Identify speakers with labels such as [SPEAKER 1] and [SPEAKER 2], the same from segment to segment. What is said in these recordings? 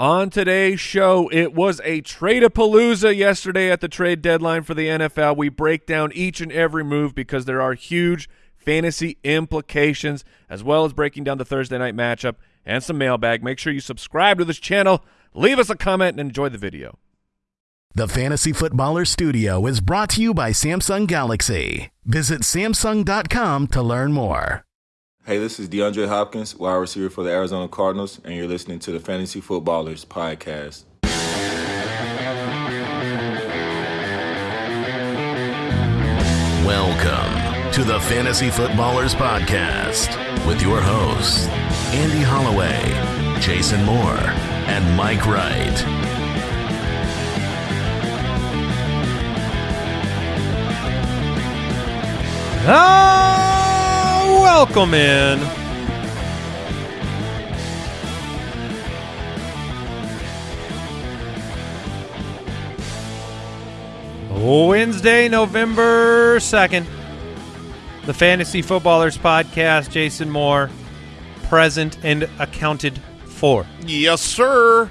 [SPEAKER 1] On today's show, it was a trade-a-palooza yesterday at the trade deadline for the NFL. We break down each and every move because there are huge fantasy implications, as well as breaking down the Thursday night matchup and some mailbag. Make sure you subscribe to this channel, leave us a comment, and enjoy the video.
[SPEAKER 2] The Fantasy Footballer Studio is brought to you by Samsung Galaxy. Visit Samsung.com to learn more.
[SPEAKER 3] Hey, this is DeAndre Hopkins, wide receiver for the Arizona Cardinals, and you're listening to the Fantasy Footballers Podcast.
[SPEAKER 2] Welcome to the Fantasy Footballers Podcast with your hosts, Andy Holloway, Jason Moore, and Mike Wright.
[SPEAKER 4] Ah, welcome in. Wednesday, November 2nd. The Fantasy Footballers Podcast. Jason Moore, present and accounted for.
[SPEAKER 5] Yes, sir.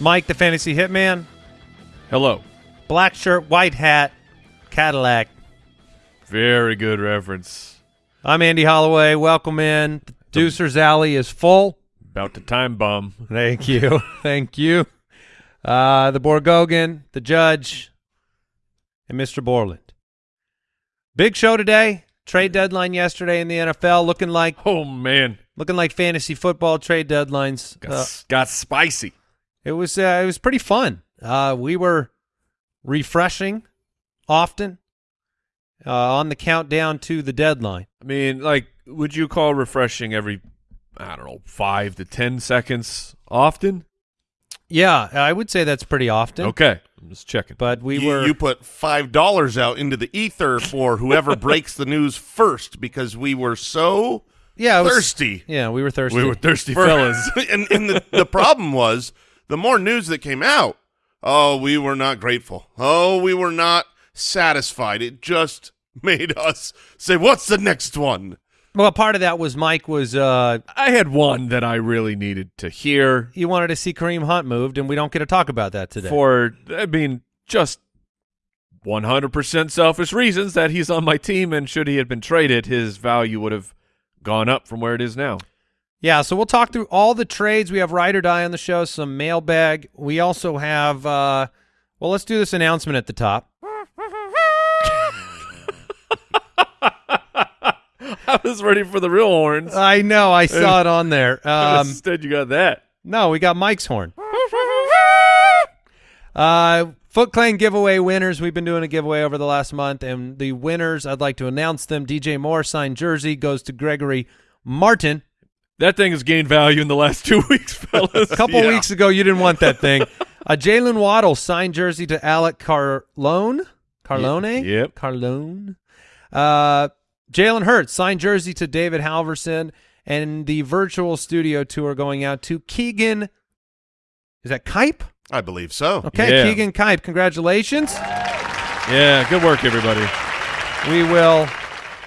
[SPEAKER 4] Mike, the Fantasy Hitman.
[SPEAKER 1] Hello.
[SPEAKER 4] Black shirt, white hat, Cadillac.
[SPEAKER 1] Very good reference.
[SPEAKER 4] I'm Andy Holloway. Welcome in. The Deucer's Alley is full.
[SPEAKER 1] About to time bomb.
[SPEAKER 4] Thank you. Thank you. Uh, the Borgogan, the judge, and Mr. Borland. Big show today. Trade deadline yesterday in the NFL looking like
[SPEAKER 1] Oh, man.
[SPEAKER 4] looking like fantasy football trade deadlines.
[SPEAKER 1] Got,
[SPEAKER 4] Uh,
[SPEAKER 1] got spicy.
[SPEAKER 4] it was uh, it was pretty fun. Uh, we were refreshing often uh, on the countdown to the deadline.
[SPEAKER 1] I mean, like, would you call refreshing every, I don't know, five to ten seconds often?
[SPEAKER 4] Yeah, I would say that's pretty often.
[SPEAKER 1] Okay. I'm just checking.
[SPEAKER 4] But we
[SPEAKER 5] you,
[SPEAKER 4] were
[SPEAKER 5] you put five dollars out into the ether for whoever breaks the news first because we were so
[SPEAKER 4] yeah it was-
[SPEAKER 5] thirsty.
[SPEAKER 4] Yeah, we were thirsty.
[SPEAKER 1] we were thirsty
[SPEAKER 5] for-
[SPEAKER 1] fellas.
[SPEAKER 5] and and the, the problem was the more news that came out, oh, we were not grateful. Oh, we were not satisfied. It just made us say, "What's the next one?"
[SPEAKER 4] Well, part of that was Mike was uh
[SPEAKER 1] I had one that I really needed to hear
[SPEAKER 4] You wanted to see Kareem Hunt moved, and we don't get to talk about that today.
[SPEAKER 1] for, I mean, just 100% selfish reasons that he's on my team, and should he have been traded, his value would have gone up from where it is now.
[SPEAKER 4] yeah, so we'll talk through all the trades. We have ride or die on the show, some mailbag. We also have uh well, let's do this announcement at the top.
[SPEAKER 1] I was ready for the real horns.
[SPEAKER 4] I know, I saw it on there. Um
[SPEAKER 1] Instead, you got that.
[SPEAKER 4] no, we got Mike's horn. Uh Foot Clan giveaway winners. We've been doing a giveaway over the last month, and the winners, I'd like to announce them. DJ Moore signed jersey goes to Gregory Martin.
[SPEAKER 1] That thing has gained value in the last two weeks, fellas.
[SPEAKER 4] A couple
[SPEAKER 5] Yeah.
[SPEAKER 4] weeks ago, you didn't want that thing. A Jalen Waddle signed jersey to Alec Carlone. Carlone?
[SPEAKER 1] Yep.
[SPEAKER 4] Carlone. Uh, Jalen Hurts signed jersey to David Halverson. And the virtual studio tour going out to Keegan. Is that Kipe?
[SPEAKER 5] I believe so.
[SPEAKER 4] Okay,
[SPEAKER 1] Yeah.
[SPEAKER 4] Keegan Kipe. Congratulations.
[SPEAKER 1] Yeah, good work, everybody.
[SPEAKER 4] We will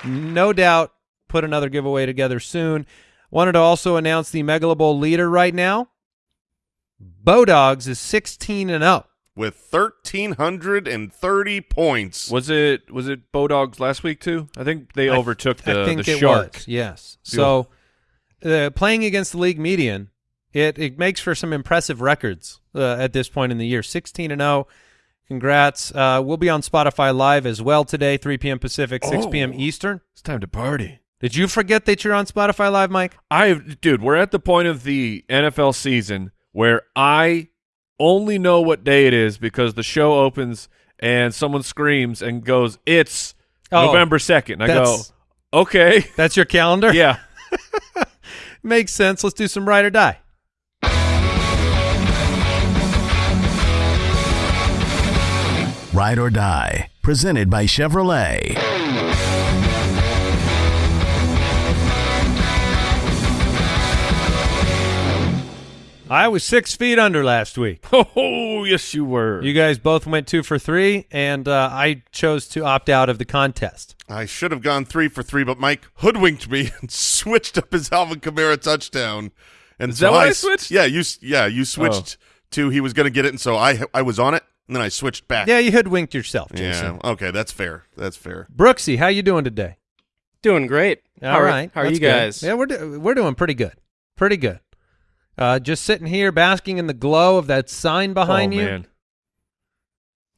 [SPEAKER 4] no doubt put another giveaway together soon. Wanted to also announce the Megalo Bowl leader right now. Bodogs is 16 and oh. 0.
[SPEAKER 5] With thirteen hundred and thirty points.
[SPEAKER 1] Was it was it Bodogs last week too? I think they
[SPEAKER 4] I-
[SPEAKER 1] overtook the,
[SPEAKER 4] I think
[SPEAKER 1] the
[SPEAKER 4] it
[SPEAKER 1] Shark.
[SPEAKER 4] was. Yes. So uh, playing against the league median, it it makes for some impressive records uh, at this point in the year. 16 and 0. Congrats. Uh, we'll be on Spotify live as well today, 3 p.m. Pacific, 6 p.m.
[SPEAKER 1] Oh.
[SPEAKER 4] Eastern.
[SPEAKER 1] It's time to party.
[SPEAKER 4] Did you forget that you're on Spotify live, Mike?
[SPEAKER 1] I dude, we're at the point of the NFL season where I only know what day it is because the show opens and someone screams and goes, "It's
[SPEAKER 4] Oh,
[SPEAKER 1] November 2nd. I go, "Okay."
[SPEAKER 4] That's your calendar?
[SPEAKER 1] Yeah.
[SPEAKER 4] Makes sense. Let's do some ride or die.
[SPEAKER 2] Ride or Die, presented by Chevrolet.
[SPEAKER 4] I was six feet under last week.
[SPEAKER 1] Oh, yes you were.
[SPEAKER 4] You guys both went two for three, and uh, I chose to opt out of the contest.
[SPEAKER 5] I should have gone three for three, but Mike hoodwinked me and switched up his Alvin Kamara touchdown And
[SPEAKER 1] Is
[SPEAKER 5] so
[SPEAKER 1] that what I
[SPEAKER 5] s-
[SPEAKER 1] switched? Oh.
[SPEAKER 5] Yeah, you yeah you switched to he was going to get it, and so I I was on it, and then I switched back.
[SPEAKER 4] Yeah, you hoodwinked yourself, Jason.
[SPEAKER 5] Yeah. Okay, that's fair. That's fair.
[SPEAKER 4] Brooksy, how you doing today?
[SPEAKER 6] Doing great.
[SPEAKER 4] All
[SPEAKER 6] how are, How are
[SPEAKER 4] that's
[SPEAKER 6] you
[SPEAKER 4] good.
[SPEAKER 6] guys?
[SPEAKER 4] Yeah, we're do- we're doing pretty good, pretty good. Uh, just sitting here basking in the glow of that sign behind you.
[SPEAKER 1] oh,
[SPEAKER 4] you.
[SPEAKER 1] man.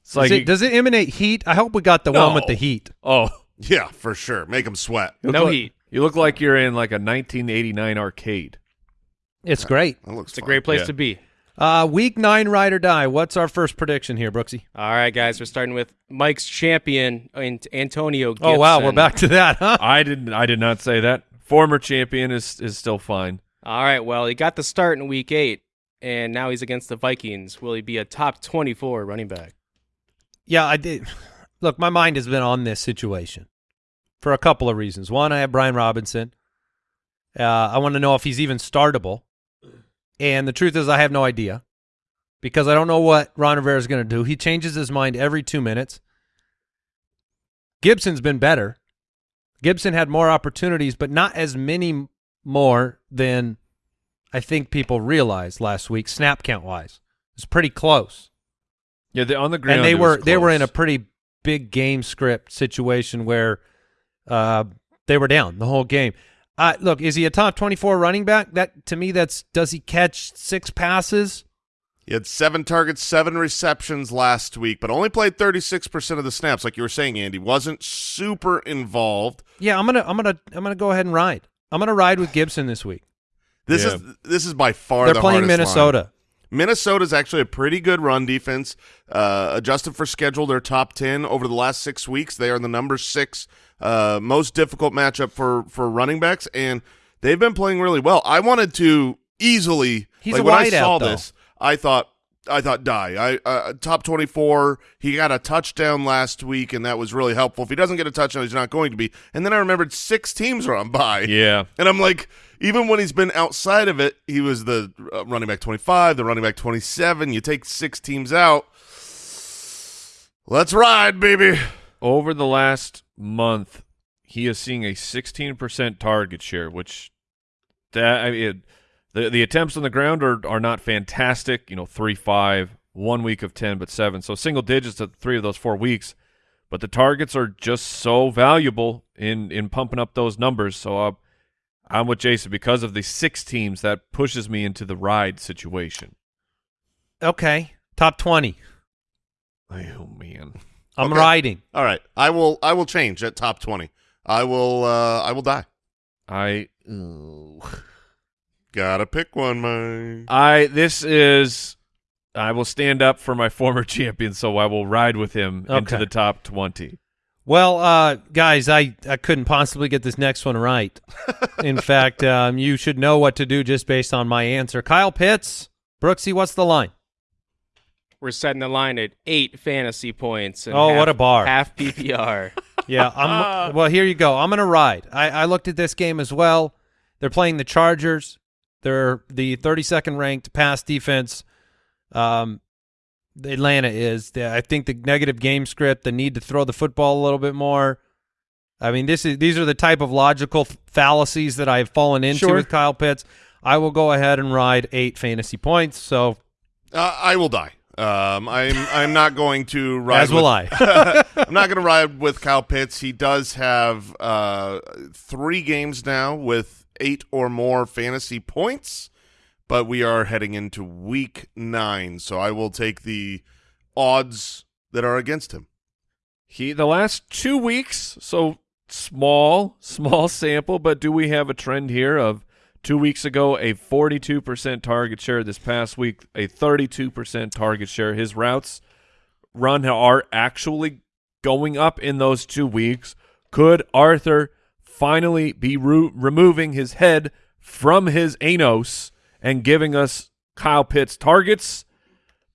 [SPEAKER 1] It's
[SPEAKER 4] Does,
[SPEAKER 1] like
[SPEAKER 4] it,
[SPEAKER 1] you-
[SPEAKER 4] does it emanate heat? I hope we got the one with the heat.
[SPEAKER 1] oh,
[SPEAKER 5] Yeah, for sure. Make them sweat.
[SPEAKER 1] you
[SPEAKER 6] No
[SPEAKER 1] like-
[SPEAKER 6] heat.
[SPEAKER 1] You look like you're in like a 1989 arcade.
[SPEAKER 4] It's great.
[SPEAKER 5] That looks
[SPEAKER 6] It's a great place
[SPEAKER 1] Yeah.
[SPEAKER 6] to be.
[SPEAKER 4] Uh, week nine, ride or die. What's our first prediction here, Brooksy?
[SPEAKER 6] All right, guys. We're starting with Mike's champion, Ant- Antonio. Gibson.
[SPEAKER 4] Oh wow, we're back to that, huh?
[SPEAKER 1] I didn't. I did not say that. Former champion is is still fine.
[SPEAKER 6] All right. Well, he got the start in week eight, and now he's against the Vikings. Will he be a top twenty-four running back?
[SPEAKER 4] Yeah, I did. Look, my mind has been on this situation for a couple of reasons. One, I have Brian Robinson. Uh, I want to know if he's even startable. And the truth is, I have no idea because I don't know what Ron Rivera is going to do. He changes his mind every two minutes. Gibson's been better. Gibson had more opportunities, but not as many more than I think people realized last week, snap count wise. It's pretty close
[SPEAKER 1] Yeah, they, on the ground.
[SPEAKER 4] and they
[SPEAKER 1] it
[SPEAKER 4] were
[SPEAKER 1] was
[SPEAKER 4] they were in a pretty big game script situation where uh, they were down the whole game. Uh, look, is he a top twenty four running back? That to me, that's does he catch six passes?
[SPEAKER 5] He had seven targets, seven receptions last week, but only played 36% of the snaps. Like you were saying, Andy, wasn't super involved.
[SPEAKER 4] Yeah, I'm gonna I'm gonna I'm gonna go ahead and ride. I'm gonna ride with Gibson this week.
[SPEAKER 5] This
[SPEAKER 1] Yeah.
[SPEAKER 5] is this is by far
[SPEAKER 4] They're
[SPEAKER 5] the
[SPEAKER 4] playing
[SPEAKER 5] hardest
[SPEAKER 4] Minnesota.
[SPEAKER 5] line. Minnesota's actually a pretty good run defense. Uh, adjusted for schedule, they're top ten over the last six weeks. They are the number six uh, most difficult matchup for for running backs, and they've been playing really well. I wanted to easily.
[SPEAKER 4] He's
[SPEAKER 5] like
[SPEAKER 4] a
[SPEAKER 5] when I saw
[SPEAKER 4] though.
[SPEAKER 5] this, I thought. I thought die. I uh, top twenty four. He got a touchdown last week, and that was really helpful. If he doesn't get a touchdown, he's not going to be. And then I remembered six teams are on bye.
[SPEAKER 1] Yeah,
[SPEAKER 5] And I'm like, even when he's been outside of it, he was the uh, running back 25, the running back 27. You take six teams out. Let's ride, baby.
[SPEAKER 1] over the last month, he is seeing a 16% target share, which that I mean, it, the the attempts on the ground are are not fantastic. You know, three five, one week of ten, but seven, so single digits at three of those four weeks. But the targets are just so valuable in in pumping up those numbers. So uh, I'm with Jason because of the six teams that pushes me into the ride situation.
[SPEAKER 4] Okay, top twenty.
[SPEAKER 1] Oh man,
[SPEAKER 4] I'm
[SPEAKER 5] Okay.
[SPEAKER 4] riding.
[SPEAKER 5] All right. I will I will change at top 20. I will uh I will die.
[SPEAKER 1] I. ooh.
[SPEAKER 5] Gotta pick one, Mike.
[SPEAKER 1] I this is I will stand up for my former champion, so I will ride with him into the top twenty.
[SPEAKER 4] Well, uh, guys, I, I couldn't possibly get this next one right. In fact, um, you should know what to do just based on my answer. Kyle Pitts, Brooksy, what's the line?
[SPEAKER 6] We're setting the line at eight fantasy points. And
[SPEAKER 4] Oh,
[SPEAKER 6] half-
[SPEAKER 4] what a bar.
[SPEAKER 6] Half PPR.
[SPEAKER 4] Yeah, I'm. well, here you go. I'm going to ride. I, I looked at this game as well. They're playing the Chargers. They're the 32nd ranked pass defense. Um, Atlanta is. I think the negative game script, the need to throw the football a little bit more. I mean, this is these are the type of logical fallacies that I've fallen into
[SPEAKER 6] Sure.
[SPEAKER 4] with Kyle Pitts. I will go ahead and ride eight fantasy points. So
[SPEAKER 5] Uh, I will die. Um, I'm I'm not going to ride.
[SPEAKER 4] as will
[SPEAKER 5] with-
[SPEAKER 4] I.
[SPEAKER 5] I'm not going to ride with Kyle Pitts. He does have uh, three games now with eight or more fantasy points, but we are heading into week nine, so I will take the odds that are against him.
[SPEAKER 1] He the last two weeks, so small, small sample, but do we have a trend here of two weeks ago a forty-two percent target share, this past week a thirty-two percent target share. His routes run are actually going up in those two weeks. Could Arthur finally be ru- removing his head from his anus and giving us Kyle Pitts targets?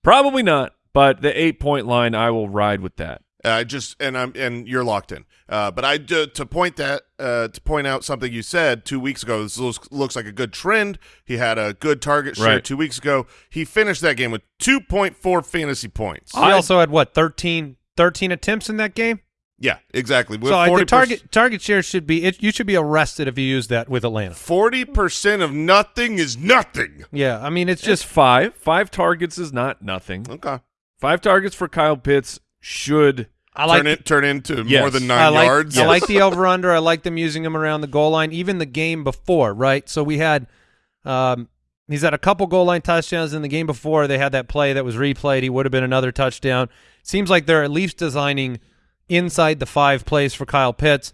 [SPEAKER 1] Probably not, but the eight-point line, I will ride with that.
[SPEAKER 5] I just and I'm and you're locked in. Uh, but I do, to point that uh, to point out something you said two weeks ago. This looks, looks like a good trend. He had a good target share
[SPEAKER 1] Right.
[SPEAKER 5] two weeks ago. He finished that game with 2.4 fantasy points.
[SPEAKER 4] He also had what 13, 13 attempts in that game.
[SPEAKER 5] Yeah, exactly. With
[SPEAKER 4] so I, the
[SPEAKER 5] 40%,
[SPEAKER 4] target target share should be it, you should be arrested if you use that with Atlanta.
[SPEAKER 5] forty percent of nothing is nothing.
[SPEAKER 4] Yeah, I mean it's
[SPEAKER 1] Just
[SPEAKER 4] just
[SPEAKER 1] five. Five targets is not nothing.
[SPEAKER 5] Okay,
[SPEAKER 1] Five targets for Kyle Pitts should.
[SPEAKER 4] I like
[SPEAKER 5] turn it turn into
[SPEAKER 1] Yes.
[SPEAKER 5] more than
[SPEAKER 4] I
[SPEAKER 5] nine
[SPEAKER 4] like,
[SPEAKER 5] yards.
[SPEAKER 4] I like the over under. I like them using him around the goal line. Even the game before, right? So we had, um, he's had a couple goal line touchdowns in the game before. They had that play that was replayed. He would have been another touchdown. Seems like they're at least designing inside the five plays for Kyle Pitts.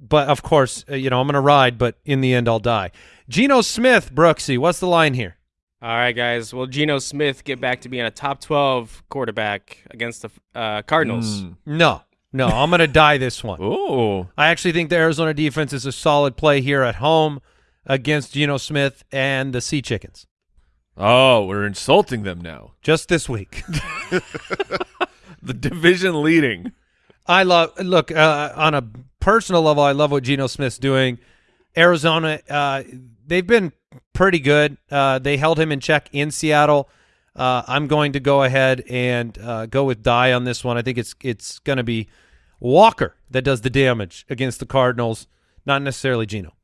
[SPEAKER 4] But of course, uh, you know I'm going to ride, but in the end, I'll die. Geno Smith, Brooksy, what's the line here?
[SPEAKER 6] All right, guys. Will Geno Smith get back to being a top 12 quarterback against the uh, Cardinals?
[SPEAKER 1] Mm.
[SPEAKER 4] No, no, I'm going to die this one.
[SPEAKER 1] Oh,
[SPEAKER 4] I actually think the Arizona defense is a solid play here at home against Geno Smith and the Sea Chickens.
[SPEAKER 1] oh, we're insulting them now.
[SPEAKER 4] Just this week.
[SPEAKER 1] The division leading.
[SPEAKER 4] I love look uh, on a personal level. I love what Geno Smith's doing. Arizona, uh, they've been pretty good. Uh, they held him in check in Seattle. Uh, I'm going to go ahead and uh, go with die on this one. I think it's it's going to be Walker that does the damage against the Cardinals, not necessarily Geno.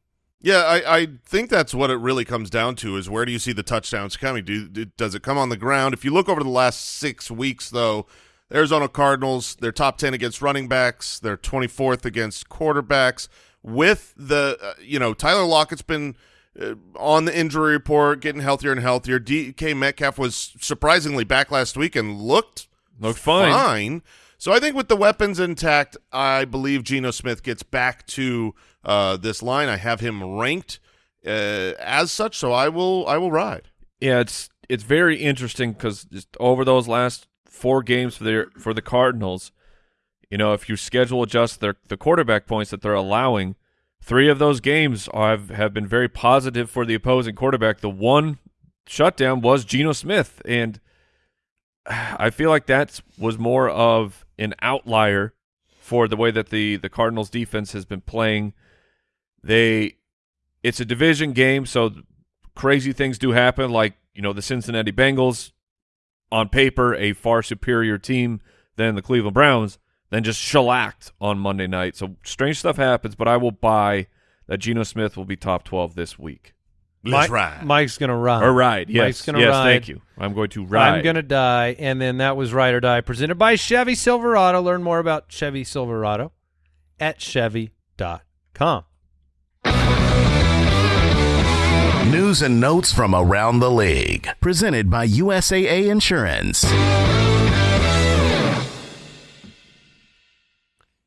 [SPEAKER 5] Yeah, I, I think that's what it really comes down to is where do you see the touchdowns coming? Do, do does it come on the ground? If you look over the last six weeks, though, Arizona Cardinals they're top ten against running backs, they're twenty fourth against quarterbacks. With the uh, you know Tyler Lockett's been uh, on the injury report, getting healthier and healthier. DK Metcalf was surprisingly back last week and looked
[SPEAKER 1] Looked fine.
[SPEAKER 5] fine. So I think with the weapons intact, I believe Geno Smith gets back to uh, this line. I have him ranked uh, as such, so I will I will ride.
[SPEAKER 1] Yeah, it's it's very interesting because over those last four games for the for the Cardinals, you know, if you schedule adjust their the quarterback points that they're allowing, three of those games have have been very positive for the opposing quarterback. The one shutdown was Geno Smith, and I feel like that was more of an outlier for the way that the the Cardinals defense has been playing. They it's a division game, so crazy things do happen like, you know, the Cincinnati Bengals on paper a far superior team than the Cleveland Browns, then just shellacked on Monday night. So strange stuff happens, but I will buy that Geno Smith will be top 12 this week.
[SPEAKER 5] Let's
[SPEAKER 4] Mike-
[SPEAKER 5] ride.
[SPEAKER 4] Mike's going to ride.
[SPEAKER 1] Or ride. Yes.
[SPEAKER 4] Mike's gonna
[SPEAKER 1] yes,
[SPEAKER 4] ride.
[SPEAKER 1] thank you. I'm going to ride.
[SPEAKER 4] I'm going to die. And then that was Ride or Die presented by Chevy Silverado. Learn more about Chevy Silverado at Chevy.com.
[SPEAKER 2] News and notes from around the league. Presented by USAA Insurance.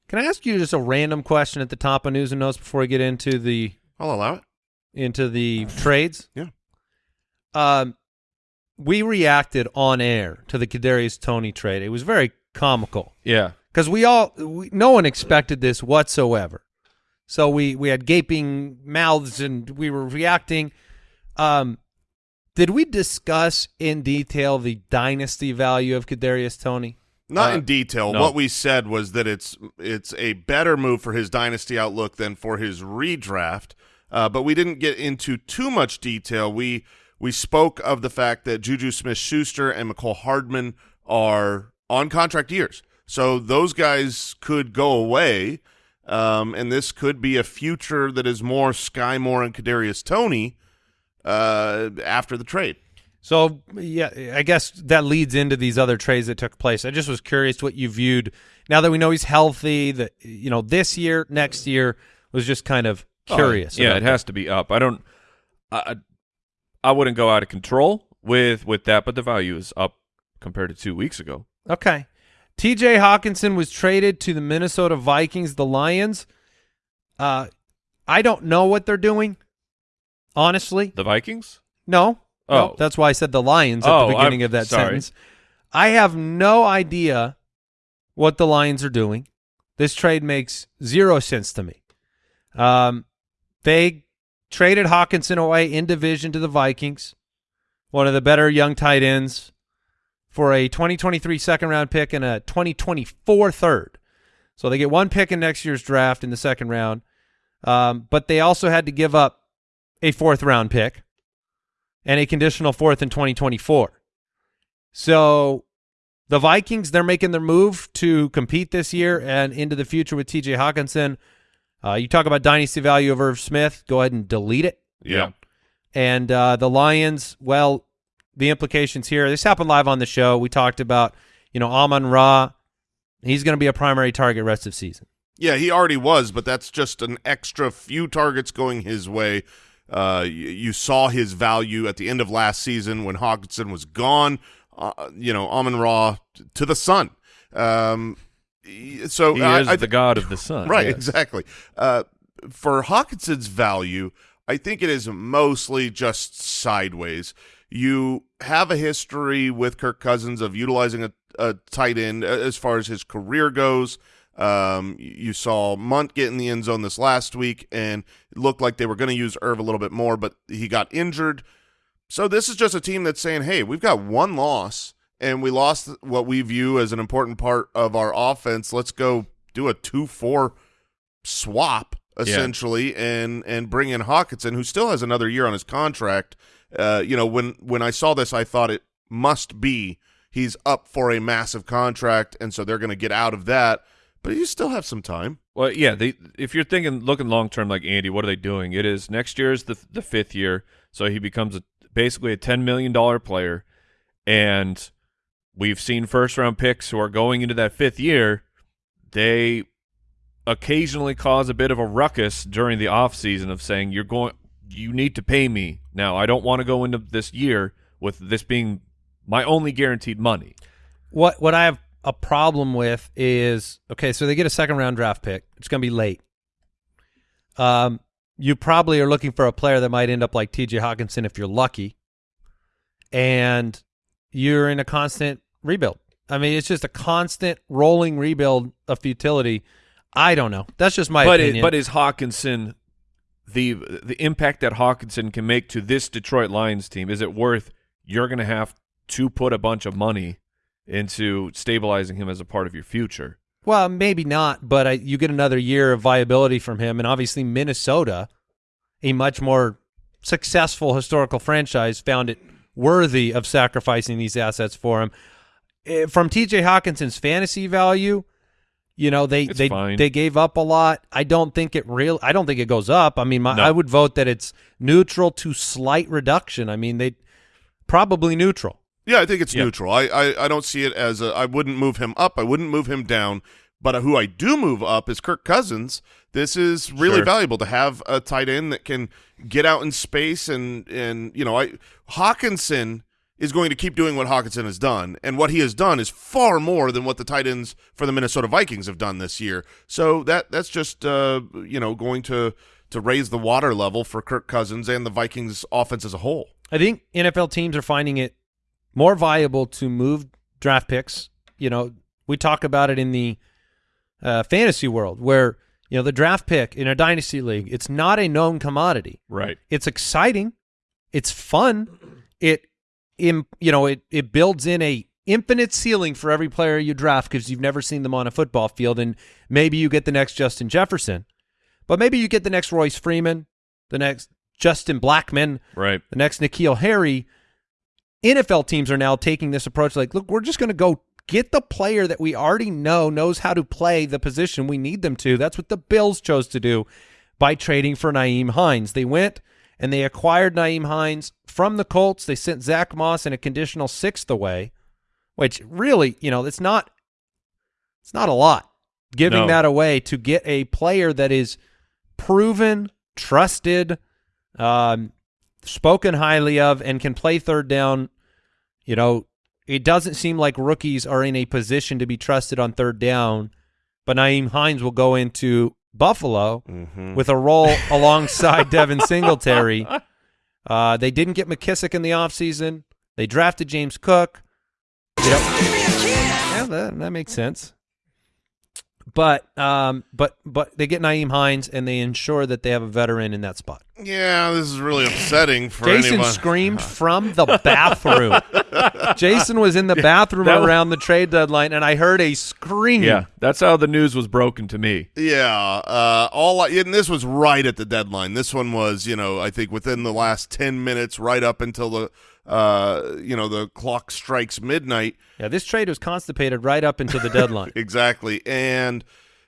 [SPEAKER 4] Can I ask you just a random question at the top of news and notes before we get into the
[SPEAKER 5] I'll allow it.
[SPEAKER 4] into the trades?
[SPEAKER 5] Yeah.
[SPEAKER 4] Um, we reacted on air to the Kadarius Toney trade. It was very comical.
[SPEAKER 1] Yeah.
[SPEAKER 4] because we all we, no one expected this whatsoever. So we we had gaping mouths and we were reacting. Um, did we discuss in detail the dynasty value of Kadarius Toney?
[SPEAKER 5] Not
[SPEAKER 1] Uh,
[SPEAKER 5] in detail.
[SPEAKER 1] no.
[SPEAKER 5] What we said was that it's it's a better move for his dynasty outlook than for his redraft. Uh, but we didn't get into too much detail. We we spoke of the fact that Juju Smith-Schuster and Mecole Hardman are on contract years, so those guys could go away, um, and this could be a future that is more Sky Moore and Kadarius Toney uh, after the trade.
[SPEAKER 4] So yeah, I guess that leads into these other trades that took place. I just was curious what you viewed now that we know he's healthy. That you know this year, next year was just kind of curious.
[SPEAKER 1] Oh, yeah,
[SPEAKER 4] about
[SPEAKER 1] it has to be up. I don't. I I wouldn't go out of control with with that, but the value is up compared to two weeks ago.
[SPEAKER 4] Okay. TJ Hockenson was traded to the Minnesota Vikings, the Lions. Uh I don't know what they're doing. Honestly.
[SPEAKER 1] The Vikings.
[SPEAKER 4] No. No,
[SPEAKER 1] Oh.
[SPEAKER 4] that's why I said the Lions at
[SPEAKER 1] Oh,
[SPEAKER 4] the beginning
[SPEAKER 1] I'm
[SPEAKER 4] of that
[SPEAKER 1] sorry.
[SPEAKER 4] sentence. I have no idea what the Lions are doing. This trade makes zero sense to me. Um they traded Hockenson away in division to the Vikings, one of the better young tight ends for a 2023 second round pick and a 2024 third. So they get one pick in next year's draft in the second round. Um, but they also had to give up a fourth round pick and a conditional fourth in 2024. So The Vikings, they're making their move to compete this year and into the future with TJ Hockenson. Uh, you talk about dynasty value of Irv Smith. Go ahead and delete it.
[SPEAKER 5] Yeah.
[SPEAKER 4] And uh, the Lions, well, the implications here, this happened live on the show. We talked about, you know, Amon Ra. He's going to be a primary target rest of season.
[SPEAKER 5] Yeah, he already was, but that's just an extra few targets going his way. Uh, you, saw his value at the end of last season when Hockenson was gone. Uh, you know, Amon Ra to the sun. Um, so
[SPEAKER 1] He
[SPEAKER 5] I,
[SPEAKER 1] is
[SPEAKER 5] I
[SPEAKER 1] the god of the sun.
[SPEAKER 5] right,
[SPEAKER 1] yes.
[SPEAKER 5] exactly. Uh, for Hockenson's value, I think it is mostly just sideways. You have a history with Kirk Cousins of utilizing a, a tight end uh, as far as his career goes. Um, you saw Mundt get in the end zone this last week, and it looked like they were going to use Irv a little bit more, but he got injured. So this is just a team that's saying, "Hey, we've got one loss, and we lost what we view as an important part of our offense. Let's go do a two-four swap essentially, and and bring in Hockenson, who still has another year on his contract. Uh, you know, when when I saw this, I thought it must be he's up for a massive contract, and so they're going to get out of that. But you still have some time.
[SPEAKER 1] Well, yeah. They, if you're thinking looking long term, like Andy, what are they doing? It is next year is the the fifth year, so he becomes a, basically a ten million dollar player, and we've seen first round picks who are going into that fifth year. They occasionally cause a bit of a ruckus during the off season of saying you're going, you need to pay me now. I don't want to go into this year with this being my only guaranteed money.
[SPEAKER 4] What what I have a problem with is okay, so they get a second round draft pick. It's going to be late. Um, you probably are looking for a player that might end up like T.J. Hockenson if you're lucky, and you're in a constant rebuild. I mean, it's just a constant rolling rebuild of futility. I don't know. That's just my
[SPEAKER 1] but
[SPEAKER 4] opinion.
[SPEAKER 1] It, but is Hockenson the the impact that Hockenson can make to this Detroit Lions team? Is it worth you're going to have to put a bunch of money into stabilizing him as a part of your future?
[SPEAKER 4] Well, maybe not, but I, you get another year of viability from him, and obviously Minnesota, a much more successful historical franchise, found it worthy of sacrificing these assets for him. Eh, From T.J. Hockenson's fantasy value, you know they
[SPEAKER 1] It's
[SPEAKER 4] they
[SPEAKER 1] fine.
[SPEAKER 4] they gave up a lot. I don't think it real. I don't think it goes up. I mean, my,
[SPEAKER 1] No.
[SPEAKER 4] I would vote that it's neutral to slight reduction. I mean, they probably neutral.
[SPEAKER 5] Yeah, I think it's
[SPEAKER 1] Yeah.
[SPEAKER 5] neutral. I, I I don't see it as a. I wouldn't move him up. I wouldn't move him down. But who I do move up is Kirk Cousins. This is really
[SPEAKER 1] Sure.
[SPEAKER 5] valuable to have a tight end that can get out in space and and you know I Hockenson is going to keep doing what Hockenson has done, and what he has done is far more than what the tight ends for the Minnesota Vikings have done this year. So that that's just uh, you know going to to raise the water level for Kirk Cousins and the Vikings offense as a whole.
[SPEAKER 4] I think NFL teams are finding it more viable to move draft picks. You know, we talk about it in the uh, fantasy world where, you know, the draft pick in a dynasty league, it's not a known commodity.
[SPEAKER 1] Right.
[SPEAKER 4] It's exciting. It's fun. It, in you know, it, it builds in a infinite ceiling for every player you draft because you've never seen them on a football field. And maybe you get the next Justin Jefferson, but maybe you get the next Royce Freeman, the next Justin Blackmon,
[SPEAKER 1] Right.
[SPEAKER 4] the next N'Keal Harry. NFL teams are now taking this approach like, look, we're just going to go get the player that we already know knows how to play the position we need them to. That's what the Bills chose to do by trading for Nyheim Hines. They went and they acquired Nyheim Hines from the Colts. They sent Zach Moss in a conditional sixth away, which really, you know, it's not it's not a lot giving
[SPEAKER 1] No.
[SPEAKER 4] that away to get a player that is proven, trusted, um, spoken highly of, and can play third down. You know, it doesn't seem like rookies are in a position to be trusted on third down, but Nyheim Hines will go into Buffalo with a role alongside Devin Singletary. Uh, they didn't get McKissic in the offseason. They drafted James Cook. You know, yeah, that, that makes sense. But um, but but they get Nyheim Hines and they ensure that they have a veteran in that spot.
[SPEAKER 5] Yeah, this is really upsetting for
[SPEAKER 4] Jason
[SPEAKER 5] anyone.
[SPEAKER 4] screamed from the bathroom. Jason was in the bathroom
[SPEAKER 1] that was-
[SPEAKER 4] around the trade deadline, and I heard a scream.
[SPEAKER 1] Yeah. That's how the news was broken to me.
[SPEAKER 5] Yeah, uh, all I, and this was right at the deadline. This one was, you know, I think within the last ten minutes, right up until the uh, you know, the clock strikes midnight.
[SPEAKER 4] Yeah, this trade was constipated right up until the deadline.
[SPEAKER 5] Exactly. And,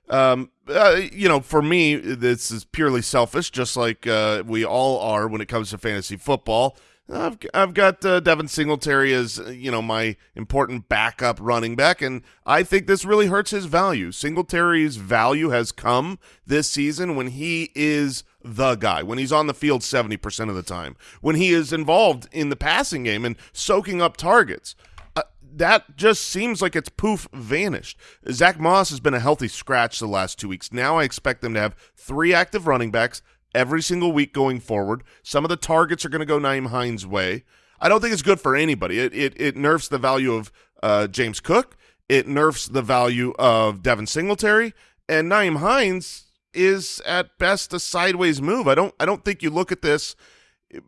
[SPEAKER 5] um, uh, you know, for me, this is purely selfish, just like uh, we all are when it comes to fantasy football. I've, I've got uh, Devin Singletary as, you know, my important backup running back, and I think this really hurts his value. Singletary's value has come this season when he is the guy, when he's on the field 70% of the time, when he is involved in the passing game and soaking up targets Uh, that just seems like it's poof vanished. Zach Moss has been a healthy scratch the last two weeks. Now I expect them to have three active running backs every single week going forward. Some of the targets are going to go Nyheim Hines' way. I don't think it's good for anybody. It it, it nerfs the value of uh, James Cook. It nerfs the value of Devin Singletary. And Nyheim Hines is at best a sideways move. I don't I don't think you look at this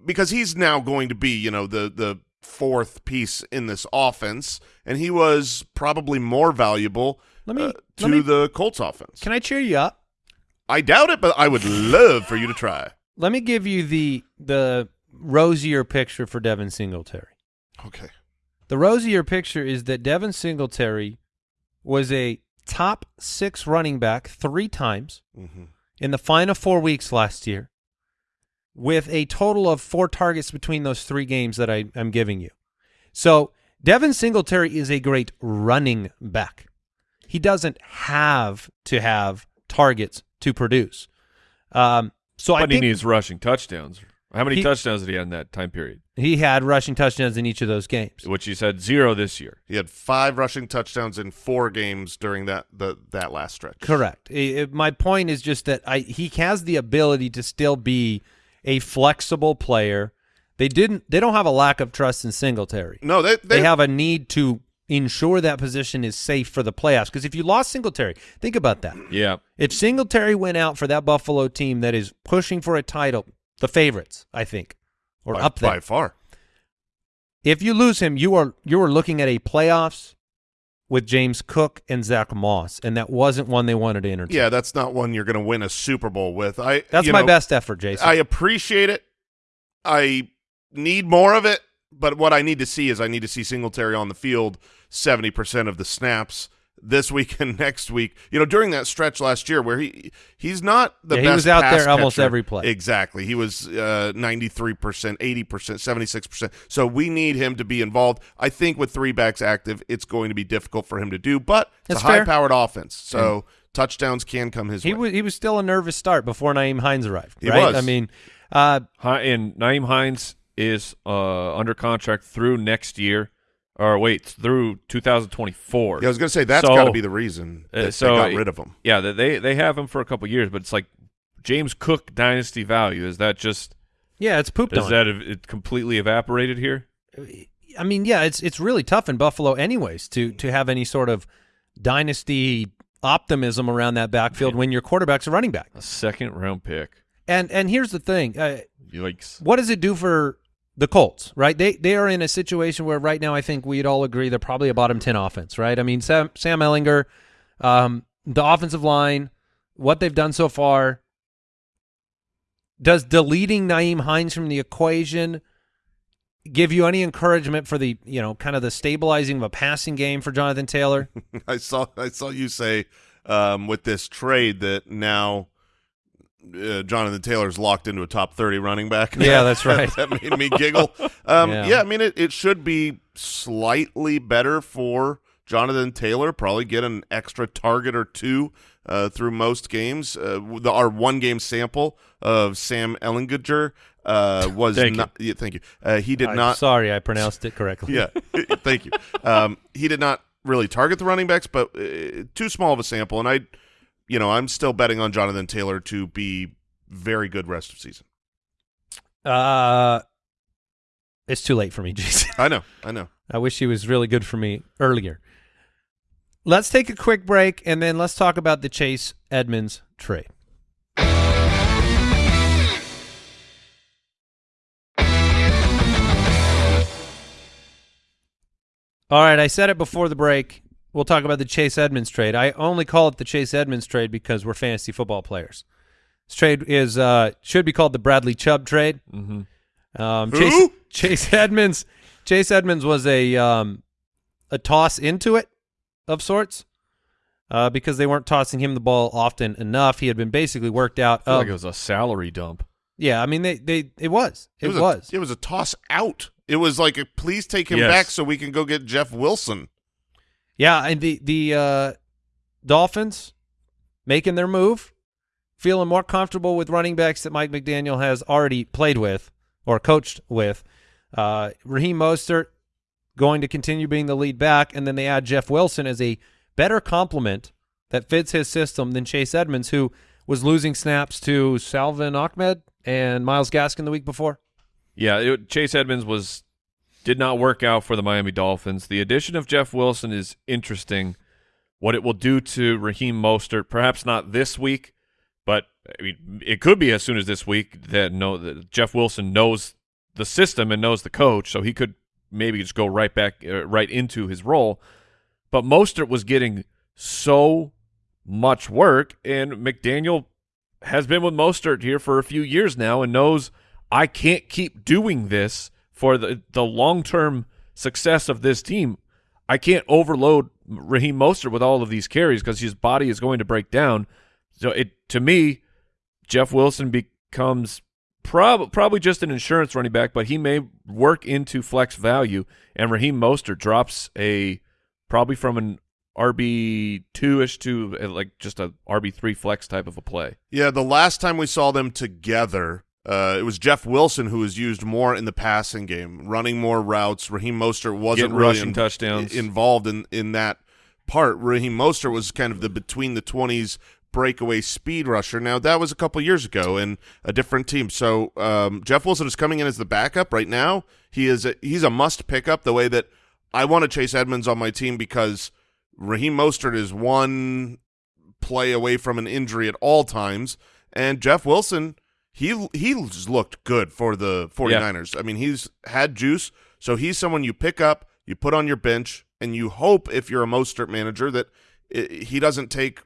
[SPEAKER 5] because he's now going to be, you know, the the fourth piece in this offense, and he was probably more valuable
[SPEAKER 4] Let me-
[SPEAKER 5] uh,
[SPEAKER 4] let
[SPEAKER 5] to
[SPEAKER 4] me-
[SPEAKER 5] the Colts offense.
[SPEAKER 4] Can I cheer you up?
[SPEAKER 5] I doubt it, but I would love for you to try.
[SPEAKER 4] Let me give you the the rosier picture for Devin Singletary.
[SPEAKER 5] Okay.
[SPEAKER 4] The rosier picture is that Devin Singletary was a top six running back three times
[SPEAKER 5] hmm
[SPEAKER 4] in the final four weeks last year, with a total of four targets between those three games that I, I'm giving you. So Devin Singletary is a great running back. He doesn't have to have targets to produce. Um, so I
[SPEAKER 1] but he
[SPEAKER 4] think
[SPEAKER 1] needs rushing touchdowns. How many
[SPEAKER 4] He-
[SPEAKER 1] touchdowns did he have in that time period?
[SPEAKER 4] He had rushing touchdowns in each of those games.
[SPEAKER 1] Which he said zero this year.
[SPEAKER 5] He had five rushing touchdowns in four games during that the that last stretch.
[SPEAKER 4] Correct. I- I- my point is just that I he has the ability to still be a flexible player. They didn't. They don't have a lack of trust in Singletary.
[SPEAKER 5] No, they
[SPEAKER 4] They,
[SPEAKER 5] they,
[SPEAKER 4] have a need to ensure that position is safe for the playoffs. Because if you lost Singletary, think about that.
[SPEAKER 1] Yeah.
[SPEAKER 4] If Singletary went out for that Buffalo team that is pushing for a title, the favorites, I think, or
[SPEAKER 5] by,
[SPEAKER 4] up there.
[SPEAKER 5] by far.
[SPEAKER 4] If you lose him, you are you are looking at a playoffs with James Cook and Zach Moss, and that wasn't one they wanted to entertain.
[SPEAKER 5] Yeah, that's not one you're going to win a Super Bowl with. I
[SPEAKER 4] That's my
[SPEAKER 5] know,
[SPEAKER 4] best effort, Jason.
[SPEAKER 5] I appreciate it. I need more of it, but what I need to see is I need to see Singletary on the field 70% of the snaps this week and next week. You know, during that stretch last year where he he's not the
[SPEAKER 4] Yeah,
[SPEAKER 5] best
[SPEAKER 4] he was out
[SPEAKER 5] pass
[SPEAKER 4] there almost
[SPEAKER 5] catcher.
[SPEAKER 4] every play.
[SPEAKER 5] Exactly. He was uh, 93%, 80%, 76%. So we need him to be involved. I think with three backs active, it's going to be difficult for him to do, but it's
[SPEAKER 4] That's
[SPEAKER 5] a high-powered offense. So touchdowns can come his way.
[SPEAKER 4] he
[SPEAKER 5] way.
[SPEAKER 4] was he was still a nervous start before Nyheim Hines arrived.
[SPEAKER 5] He
[SPEAKER 4] right?
[SPEAKER 5] was.
[SPEAKER 4] I mean, uh,
[SPEAKER 1] Hi, and Nyheim Hines is uh, under contract through next year, or wait, through 2024.
[SPEAKER 5] yeah, I was going to say that's
[SPEAKER 1] So-
[SPEAKER 5] got to be the reason
[SPEAKER 1] Uh, so
[SPEAKER 5] they got rid of him.
[SPEAKER 1] Yeah, they they have him for a couple years, but it's like James Cook dynasty value. Is that just
[SPEAKER 4] yeah, it's pooped
[SPEAKER 1] does
[SPEAKER 4] on.
[SPEAKER 1] that ev- it completely evaporated here?
[SPEAKER 4] I mean, yeah, it's it's really tough in Buffalo, anyways, to to have any sort of dynasty optimism around that backfield when your quarterback's a running back.
[SPEAKER 1] A second round pick.
[SPEAKER 4] And and here's the thing, uh,
[SPEAKER 1] Yikes.
[SPEAKER 4] what does it do for the Colts? Right, they they are in a situation where right now I think we'd all agree they're probably a bottom ten offense. Right, I mean Sam Sam Ehlinger, um, the offensive line, what they've done so far. Does deleting Nyheim Hines from the equation give you any encouragement for the you know kind of the stabilizing of a passing game for Jonathan Taylor?
[SPEAKER 5] I saw I saw you say um, with this trade that now uh, Jonathan Taylor's locked into a top thirty running back.
[SPEAKER 4] Yeah, that's right.
[SPEAKER 5] that made me giggle. Um,
[SPEAKER 4] Yeah.
[SPEAKER 5] yeah. I mean it, it should be slightly better for Jonathan Taylor. Probably get an extra target or two uh, through most games. Uh, the, our one game sample of Sam Ehlinger uh, was
[SPEAKER 1] Thank you.
[SPEAKER 5] not. Yeah, thank you. Uh, he did
[SPEAKER 4] I'm
[SPEAKER 5] not.
[SPEAKER 4] Sorry, I pronounced it correctly.
[SPEAKER 5] Yeah, thank you. Um, he did not really target the running backs, but uh, too small of a sample. And I, you know, I'm still betting on Jonathan Taylor to be very good rest of season.
[SPEAKER 4] Uh, it's too late for me, Jason.
[SPEAKER 5] I know, I know.
[SPEAKER 4] I wish he was really good for me earlier. Let's take a quick break and then let's talk about the Chase Edmonds trade. All right, I said it before the break. We'll talk about the Chase Edmonds trade. I only call it the Chase Edmonds trade because we're fantasy football players. This trade is uh, should be called the Bradley Chubb trade.
[SPEAKER 1] hmm
[SPEAKER 4] Um,
[SPEAKER 5] Who?
[SPEAKER 4] Chase, Chase Edmonds Chase Edmonds was a um, a toss into it of sorts uh, because they weren't tossing him the ball often enough. He had been basically worked out.
[SPEAKER 1] I feel
[SPEAKER 4] Of,
[SPEAKER 1] like it was a salary dump.
[SPEAKER 4] yeah, I mean they they it was it,
[SPEAKER 5] was.
[SPEAKER 4] was.
[SPEAKER 5] A, it was a toss out. It was like, please take him
[SPEAKER 1] Yes.
[SPEAKER 5] back so we can go get Jeff Wilson.
[SPEAKER 4] Yeah, and the the uh, Dolphins making their move, feeling more comfortable with running backs that Mike McDaniel has already played with or coached with. Uh, Raheem Mostert going to continue being the lead back, and then they add Jeff Wilson as a better complement that fits his system than Chase Edmonds, who was losing snaps to Salvon Ahmed and Myles Gaskin the week before.
[SPEAKER 1] Yeah, it, Chase Edmonds was did not work out for the Miami Dolphins. The addition of Jeff Wilson is interesting. What it will do to Raheem Mostert, perhaps not this week, but I mean, it could be as soon as this week that no that Jeff Wilson knows the system and knows the coach, so he could maybe just go right back uh, right into his role. But Mostert was getting so much work, and McDaniel has been with Mostert here for a few years now and knows I can't keep doing this for the the long term success of this team. I can't overload Raheem Mostert with all of these carries because his body is going to break down. So it to me, Jeff Wilson becomes prob- probably just an insurance running back, but he may work into flex value, and Raheem Mostert drops a probably from an RB two ish to uh, like just a RB three flex type of a play.
[SPEAKER 5] Yeah, the last time we saw them together, uh, it was Jeff Wilson who was used more in the passing game, running more routes. Raheem Mostert wasn't
[SPEAKER 1] Getting
[SPEAKER 5] really
[SPEAKER 1] rushing
[SPEAKER 5] in-
[SPEAKER 1] touchdowns.
[SPEAKER 5] involved in, in that part. Raheem Mostert was kind of the between the 20s breakaway speed rusher. Now, that was a couple years ago and a different team. So um, Jeff Wilson is coming in as the backup right now. He is a, he's a must pickup the way that I want to chase Edmonds on my team because Raheem Mostert is one play away from an injury at all times. And Jeff Wilson, he he's looked good for the 49ers. I mean, he's had juice, so he's someone you pick up, you put on your bench, and you hope if you're a Mostert manager that i he doesn't take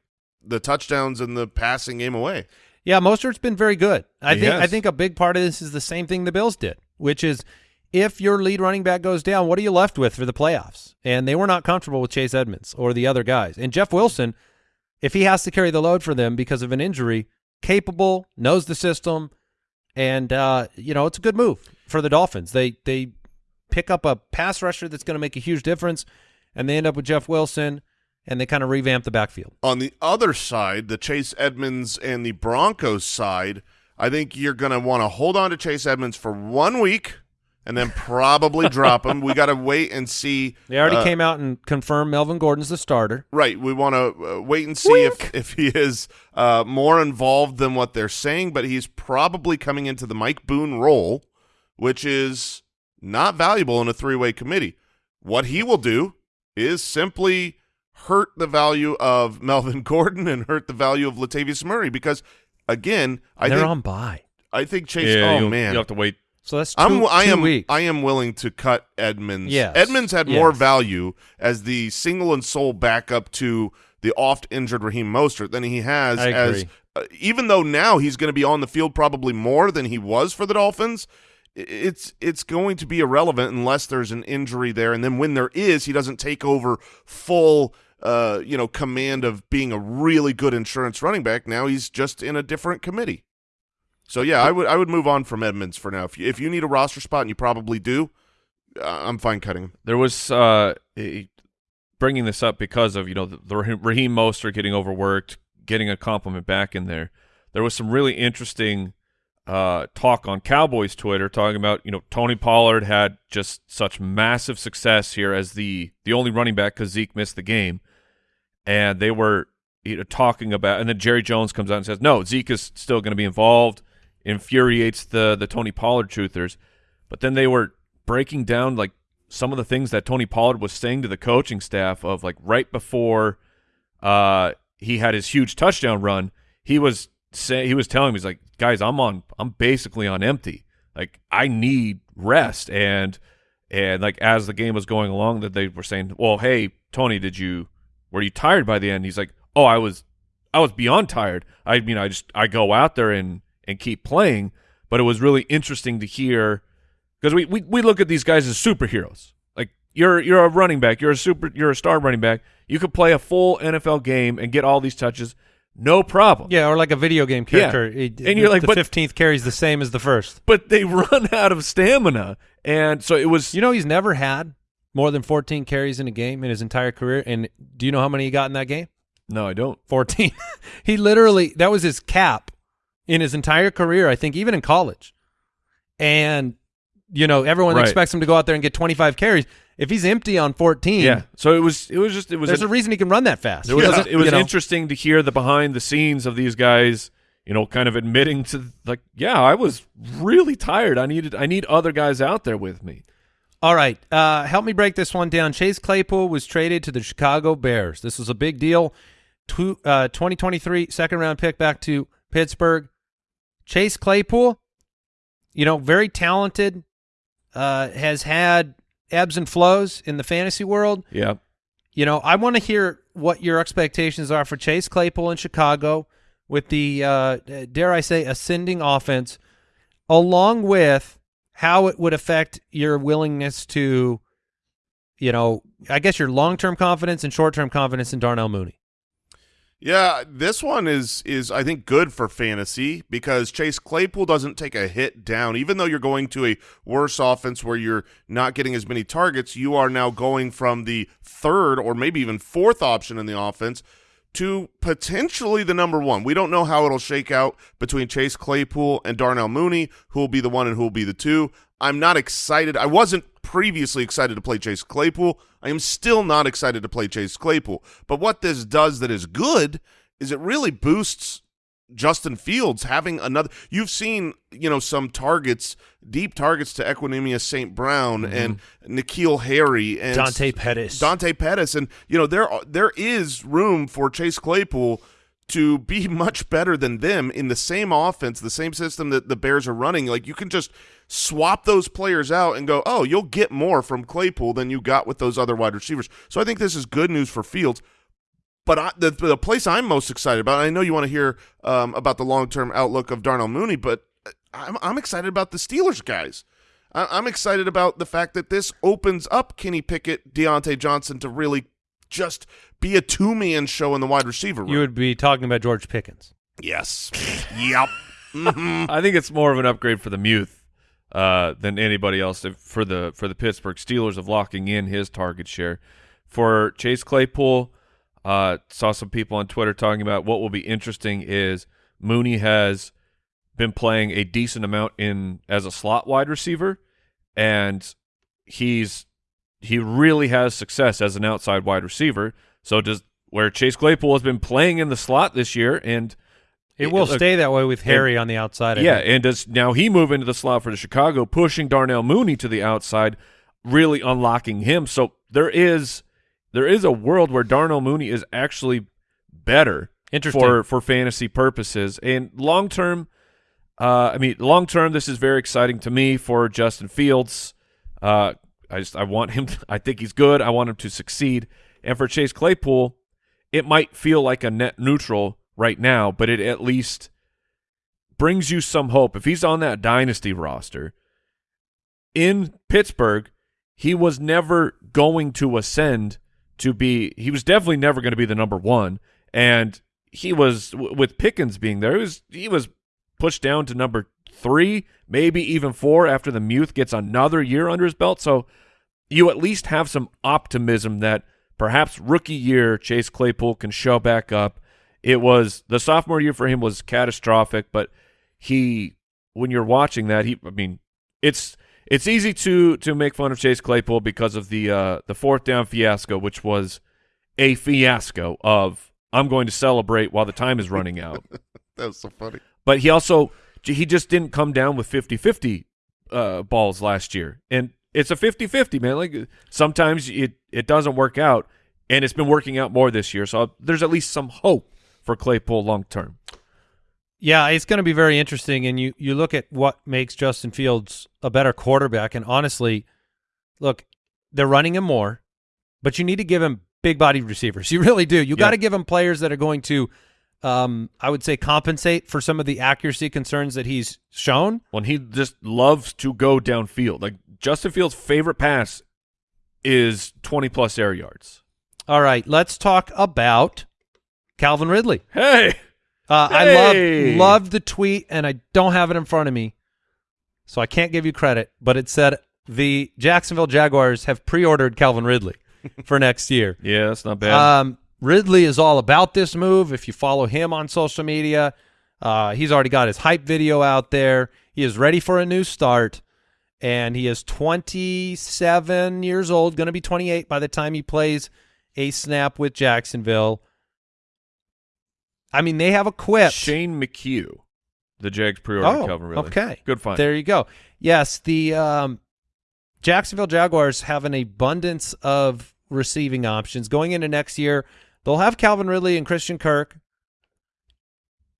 [SPEAKER 5] the touchdowns and the passing game away.
[SPEAKER 4] Yeah, Mostert's been very good. I
[SPEAKER 1] He
[SPEAKER 4] think I think a big part of this is the same thing the Bills did, which is if your lead running back goes down, what are you left with for the playoffs? And they were not comfortable with Chase Edmonds or the other guys. And Jeff Wilson, if he has to carry the load for them because of an injury, capable, knows the system, and uh, you know, it's a good move for the Dolphins. They they pick up a pass rusher that's going to make a huge difference and they end up with Jeff Wilson and they kind of revamp the backfield.
[SPEAKER 5] On the other side, the Chase Edmonds and the Broncos side, I think you're going to want to hold on to Chase Edmonds for one week and then probably drop him. We got to wait and see.
[SPEAKER 4] They already
[SPEAKER 5] uh,
[SPEAKER 4] came out and confirmed Melvin Gordon's the starter.
[SPEAKER 5] Right. We want to uh, wait and see if, if he is uh, more involved than what they're saying, but he's probably coming into the Mike Boone role, which is not valuable in a three way committee. What he will do is simply hurt the value of Melvin Gordon and hurt the value of Latavius Murray because, again, I
[SPEAKER 4] They're
[SPEAKER 5] think
[SPEAKER 4] on bye.
[SPEAKER 5] I think Chase.
[SPEAKER 1] yeah,
[SPEAKER 5] oh man,
[SPEAKER 1] you have to wait.
[SPEAKER 4] So that's 2
[SPEAKER 5] I'm I am
[SPEAKER 4] weeks.
[SPEAKER 5] I am willing to cut Edmonds.
[SPEAKER 4] Yes.
[SPEAKER 5] Edmonds had more value as the single and sole backup to the oft injured Raheem Mostert than he has as uh, even though now he's going to be on the field probably more than he was for the Dolphins. It's it's going to be irrelevant unless there's an injury there, and then when there is, he doesn't take over full, uh, you know, command of being a really good insurance running back. Now he's just in a different committee. So yeah, I would I would move on from Edmonds for now. If you, if you need a roster spot, and you probably do, uh, I'm fine cutting him.
[SPEAKER 1] There was uh, bringing this up because of you know the, Raheem Mostert getting overworked, getting a compliment back in there. There was some really interesting uh, talk on Cowboys Twitter talking about you know Tony Pollard had just such massive success here as the the only running back because Zeke missed the game, and they were you know, talking about, and then Jerry Jones comes out and says no, Zeke is still going to be involved. Infuriates the the Tony Pollard truthers, but then they were breaking down like some of the things that Tony Pollard was saying to the coaching staff of like right before uh he had his huge touchdown run, he was say he was telling me he's like, guys, I'm on I'm basically on empty. Like I need rest and and like as the game was going along that they were saying, Well, hey, Tony, did you were you tired by the end? He's like, Oh, I was I was beyond tired. I mean I just I go out there and and keep playing, but it was really interesting to hear because we, we we look at these guys as superheroes. Like you're you're a running back, you're a super, you're a star running back. You could play a full NFL game and get all these touches, no problem.
[SPEAKER 4] Yeah, or like a video game
[SPEAKER 1] Yeah.
[SPEAKER 4] character. It-
[SPEAKER 1] And you're like,
[SPEAKER 4] the 15th carries the same as the first.
[SPEAKER 1] But they run out of stamina, and so it was.
[SPEAKER 4] You know, he's never had more than 14 carries in a game in his entire career. And do you know how many he got in that game?
[SPEAKER 1] no, I don't.
[SPEAKER 4] 14. he literally, that was his cap in his entire career, I think, even in college. And, you know, everyone
[SPEAKER 1] Right.
[SPEAKER 4] expects him to go out there and get 25 carries. If he's empty on 14,
[SPEAKER 1] Yeah. So it was. It was just. It was.
[SPEAKER 4] there's
[SPEAKER 1] an-
[SPEAKER 4] a reason he can run that fast.
[SPEAKER 1] It was,
[SPEAKER 4] Yeah.
[SPEAKER 1] it was
[SPEAKER 4] know?
[SPEAKER 1] interesting to hear the behind the scenes of these guys, you know, kind of admitting to like, yeah, I was really tired. I needed I need other guys out there with me.
[SPEAKER 4] All right, uh, help me break this one down. Chase Claypool was traded to the Chicago Bears. This was a big deal. Two, uh, 2023 second round pick back to Pittsburgh. Chase Claypool, you know, very talented, uh, has had ebbs and flows in the fantasy world.
[SPEAKER 1] Yeah.
[SPEAKER 4] You know, I want to hear what your expectations are for Chase Claypool in Chicago with the, uh, dare I say, ascending offense, along with how it would affect your willingness to, you know, I guess your long-term confidence and short-term confidence in Darnell Mooney.
[SPEAKER 5] Yeah, this one is is I think good for fantasy because Chase Claypool doesn't take a hit down. Even though you're going to a worse offense where you're not getting as many targets, you are now going from the third or maybe even fourth option in the offense to potentially the number one. We don't know how it'll shake out between Chase Claypool and Darnell Mooney, who will be the one and who will be the two. I'm not excited. I wasn't previously excited to play Chase Claypool. I am still not excited to play Chase Claypool. But what this does that is good is it really boosts Justin Fields having another. You've seen, you know, some targets, deep targets to Equanimeous St. Brown mm-hmm. and N'Keal Harry and
[SPEAKER 4] Dante Pettis.
[SPEAKER 5] Dante Pettis, and you know there there is room for Chase Claypool to be much better than them in the same offense, the same system that the Bears are running. Like you can just swap those players out and go, oh, you'll get more from Claypool than you got with those other wide receivers. So I think this is good news for Fields. But I, the the place I'm most excited about, I know you want to hear um, about the long term outlook of Darnell Mooney, but I'm I'm excited about the Steelers guys. I, I'm excited about the fact that this opens up Kenny Pickett, Diontae Johnson to really just be a two man show in the wide receiver room.
[SPEAKER 4] You would be talking about George Pickens.
[SPEAKER 5] yes, yep. Mhm.
[SPEAKER 1] I think it's more of an upgrade for the Muth uh, than anybody else if- for the for the Pittsburgh Steelers of locking in his target share. For Chase Claypool, uh, saw some people on Twitter talking about what will be interesting is Mooney has been playing a decent amount in as a slot wide receiver, and he's he really has success as an outside wide receiver. So does where Chase Claypool has been playing in the slot this year and
[SPEAKER 4] It will
[SPEAKER 1] look,
[SPEAKER 4] stay that way with Harry on the outside. I
[SPEAKER 1] yeah,
[SPEAKER 4] think.
[SPEAKER 1] and does now he move into the slot for the Chicago, pushing Darnell Mooney to the outside, really unlocking him. So there is there is a world where Darnell Mooney is actually better for for fantasy purposes and long term. Uh, I mean, long term, this is very exciting to me for Justin Fields. Uh, I just I want him. I think he's good. I want him to succeed. And for Chase Claypool, it might feel like a net neutral right now, but it at least brings you some hope. If he's on that dynasty roster in Pittsburgh, he was never going to ascend to be. He was definitely never going to be the number one, and he was with Pickens being there. He was he was pushed down to number three, maybe even four after the Muth gets another year under his belt. So you at least have some optimism that perhaps rookie year Chase Claypool can show back up. It was the sophomore year for him was catastrophic, but he when you're watching that, he I mean, it's it's easy to to make fun of Chase Claypool because of the uh the fourth down fiasco, which was a fiasco of I'm going to celebrate while the time is running out.
[SPEAKER 5] that was so funny.
[SPEAKER 1] But he also he just didn't come down with 50-50 uh, balls last year and it's a 50-50 man like sometimes it it doesn't work out and it's been working out more this year so there's at least some hope for Claypool long term
[SPEAKER 4] Yeah, it's going to be very interesting. And you, you look at what makes Justin Fields a better quarterback. And honestly, look, they're running him more, but you need to give him big body receivers. You really do. You
[SPEAKER 1] Yeah.
[SPEAKER 4] got to give him players that are going to um, I would say compensate for some of the accuracy concerns that he's shown.
[SPEAKER 1] when he just loves to go downfield. Like Justin Fields' favorite pass is 20 plus air yards.
[SPEAKER 4] All right, let's talk about Calvin Ridley.
[SPEAKER 1] Hey,
[SPEAKER 4] Uh,
[SPEAKER 1] Hey!
[SPEAKER 4] I love loved the tweet, and I don't have it in front of me, so I can't give you credit. But it said the Jacksonville Jaguars have pre-ordered Calvin Ridley for next year.
[SPEAKER 1] yeah, that's not bad.
[SPEAKER 4] Um, Ridley is all about this move. If you follow him on social media, uh, he's already got his hype video out there. He is ready for a new start, and he is 27 years old, going to be 28 by the time he plays a snap with Jacksonville. I mean, they have a quip.
[SPEAKER 1] Shane McHugh, the Jags pre-ordered
[SPEAKER 4] Oh,
[SPEAKER 1] Calvin Ridley.
[SPEAKER 4] okay.
[SPEAKER 1] good find.
[SPEAKER 4] There you go. Yes, the um, Jacksonville Jaguars have an abundance of receiving options going into next year. They'll have Calvin Ridley and Christian Kirk.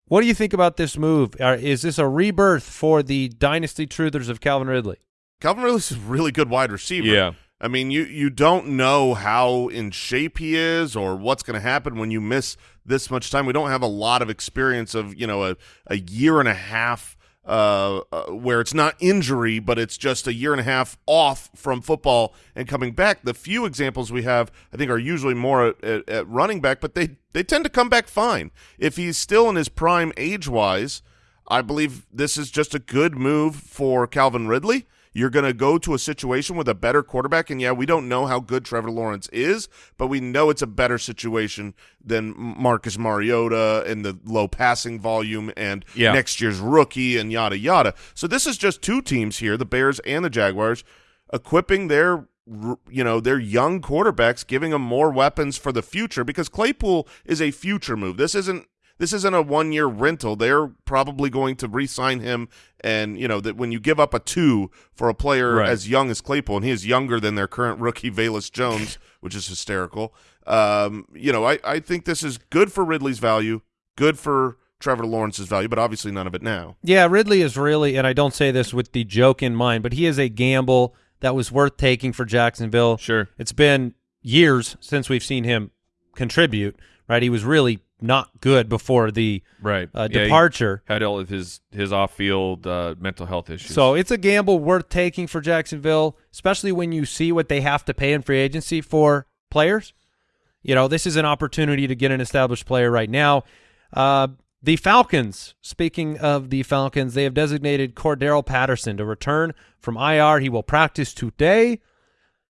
[SPEAKER 4] What do you think about this move? Is this a rebirth for the dynasty truthers of Calvin Ridley?
[SPEAKER 5] Calvin Ridley's a really good wide receiver.
[SPEAKER 1] Yeah.
[SPEAKER 5] I mean, you you don't know how in shape he is or what's going to happen when you miss this much time. We don't have a lot of experience of you know a a year and a half uh, uh, where it's not injury, but it's just a year and a half off from football and coming back. The few examples we have, I think, are usually more at, at, running back, but they they tend to come back fine if he's still in his prime age wise. I believe this is just a good move for Calvin Ridley. You're going to go to a situation with a better quarterback, and yeah, we don't know how good Trevor Lawrence is, but we know it's a better situation than Marcus Mariota and the low passing volume and
[SPEAKER 1] Yeah.
[SPEAKER 5] next year's rookie and yada yada. So this is just two teams here, the Bears and the Jaguars, equipping their you know their young quarterbacks, giving them more weapons for the future because Claypool is a future move. This isn't this isn't a one year rental. They're probably going to re-sign him, and you know that when you give up a two for a player
[SPEAKER 1] Right.
[SPEAKER 5] as young as Claypool, and he is younger than their current rookie Velus Jones, which is hysterical. Um, you know, I I think this is good for Ridley's value, good for Trevor Lawrence's value, but obviously none of it now.
[SPEAKER 4] Yeah, Ridley is really, and I don't say this with the joke in mind, but he is a gamble that was worth taking for Jacksonville.
[SPEAKER 1] Sure.
[SPEAKER 4] It's been years since we've seen him contribute, right? He was really not good before the
[SPEAKER 1] Right.
[SPEAKER 4] uh,
[SPEAKER 1] Yeah,
[SPEAKER 4] departure.
[SPEAKER 1] had all of his his off-field uh, mental health issues.
[SPEAKER 4] So it's a gamble worth taking for Jacksonville, especially when you see what they have to pay in free agency for players. You know, this is an opportunity to get an established player right now. Uh, the Falcons, speaking of the Falcons, they have designated Cordarrelle Patterson to return from IR. He will practice today,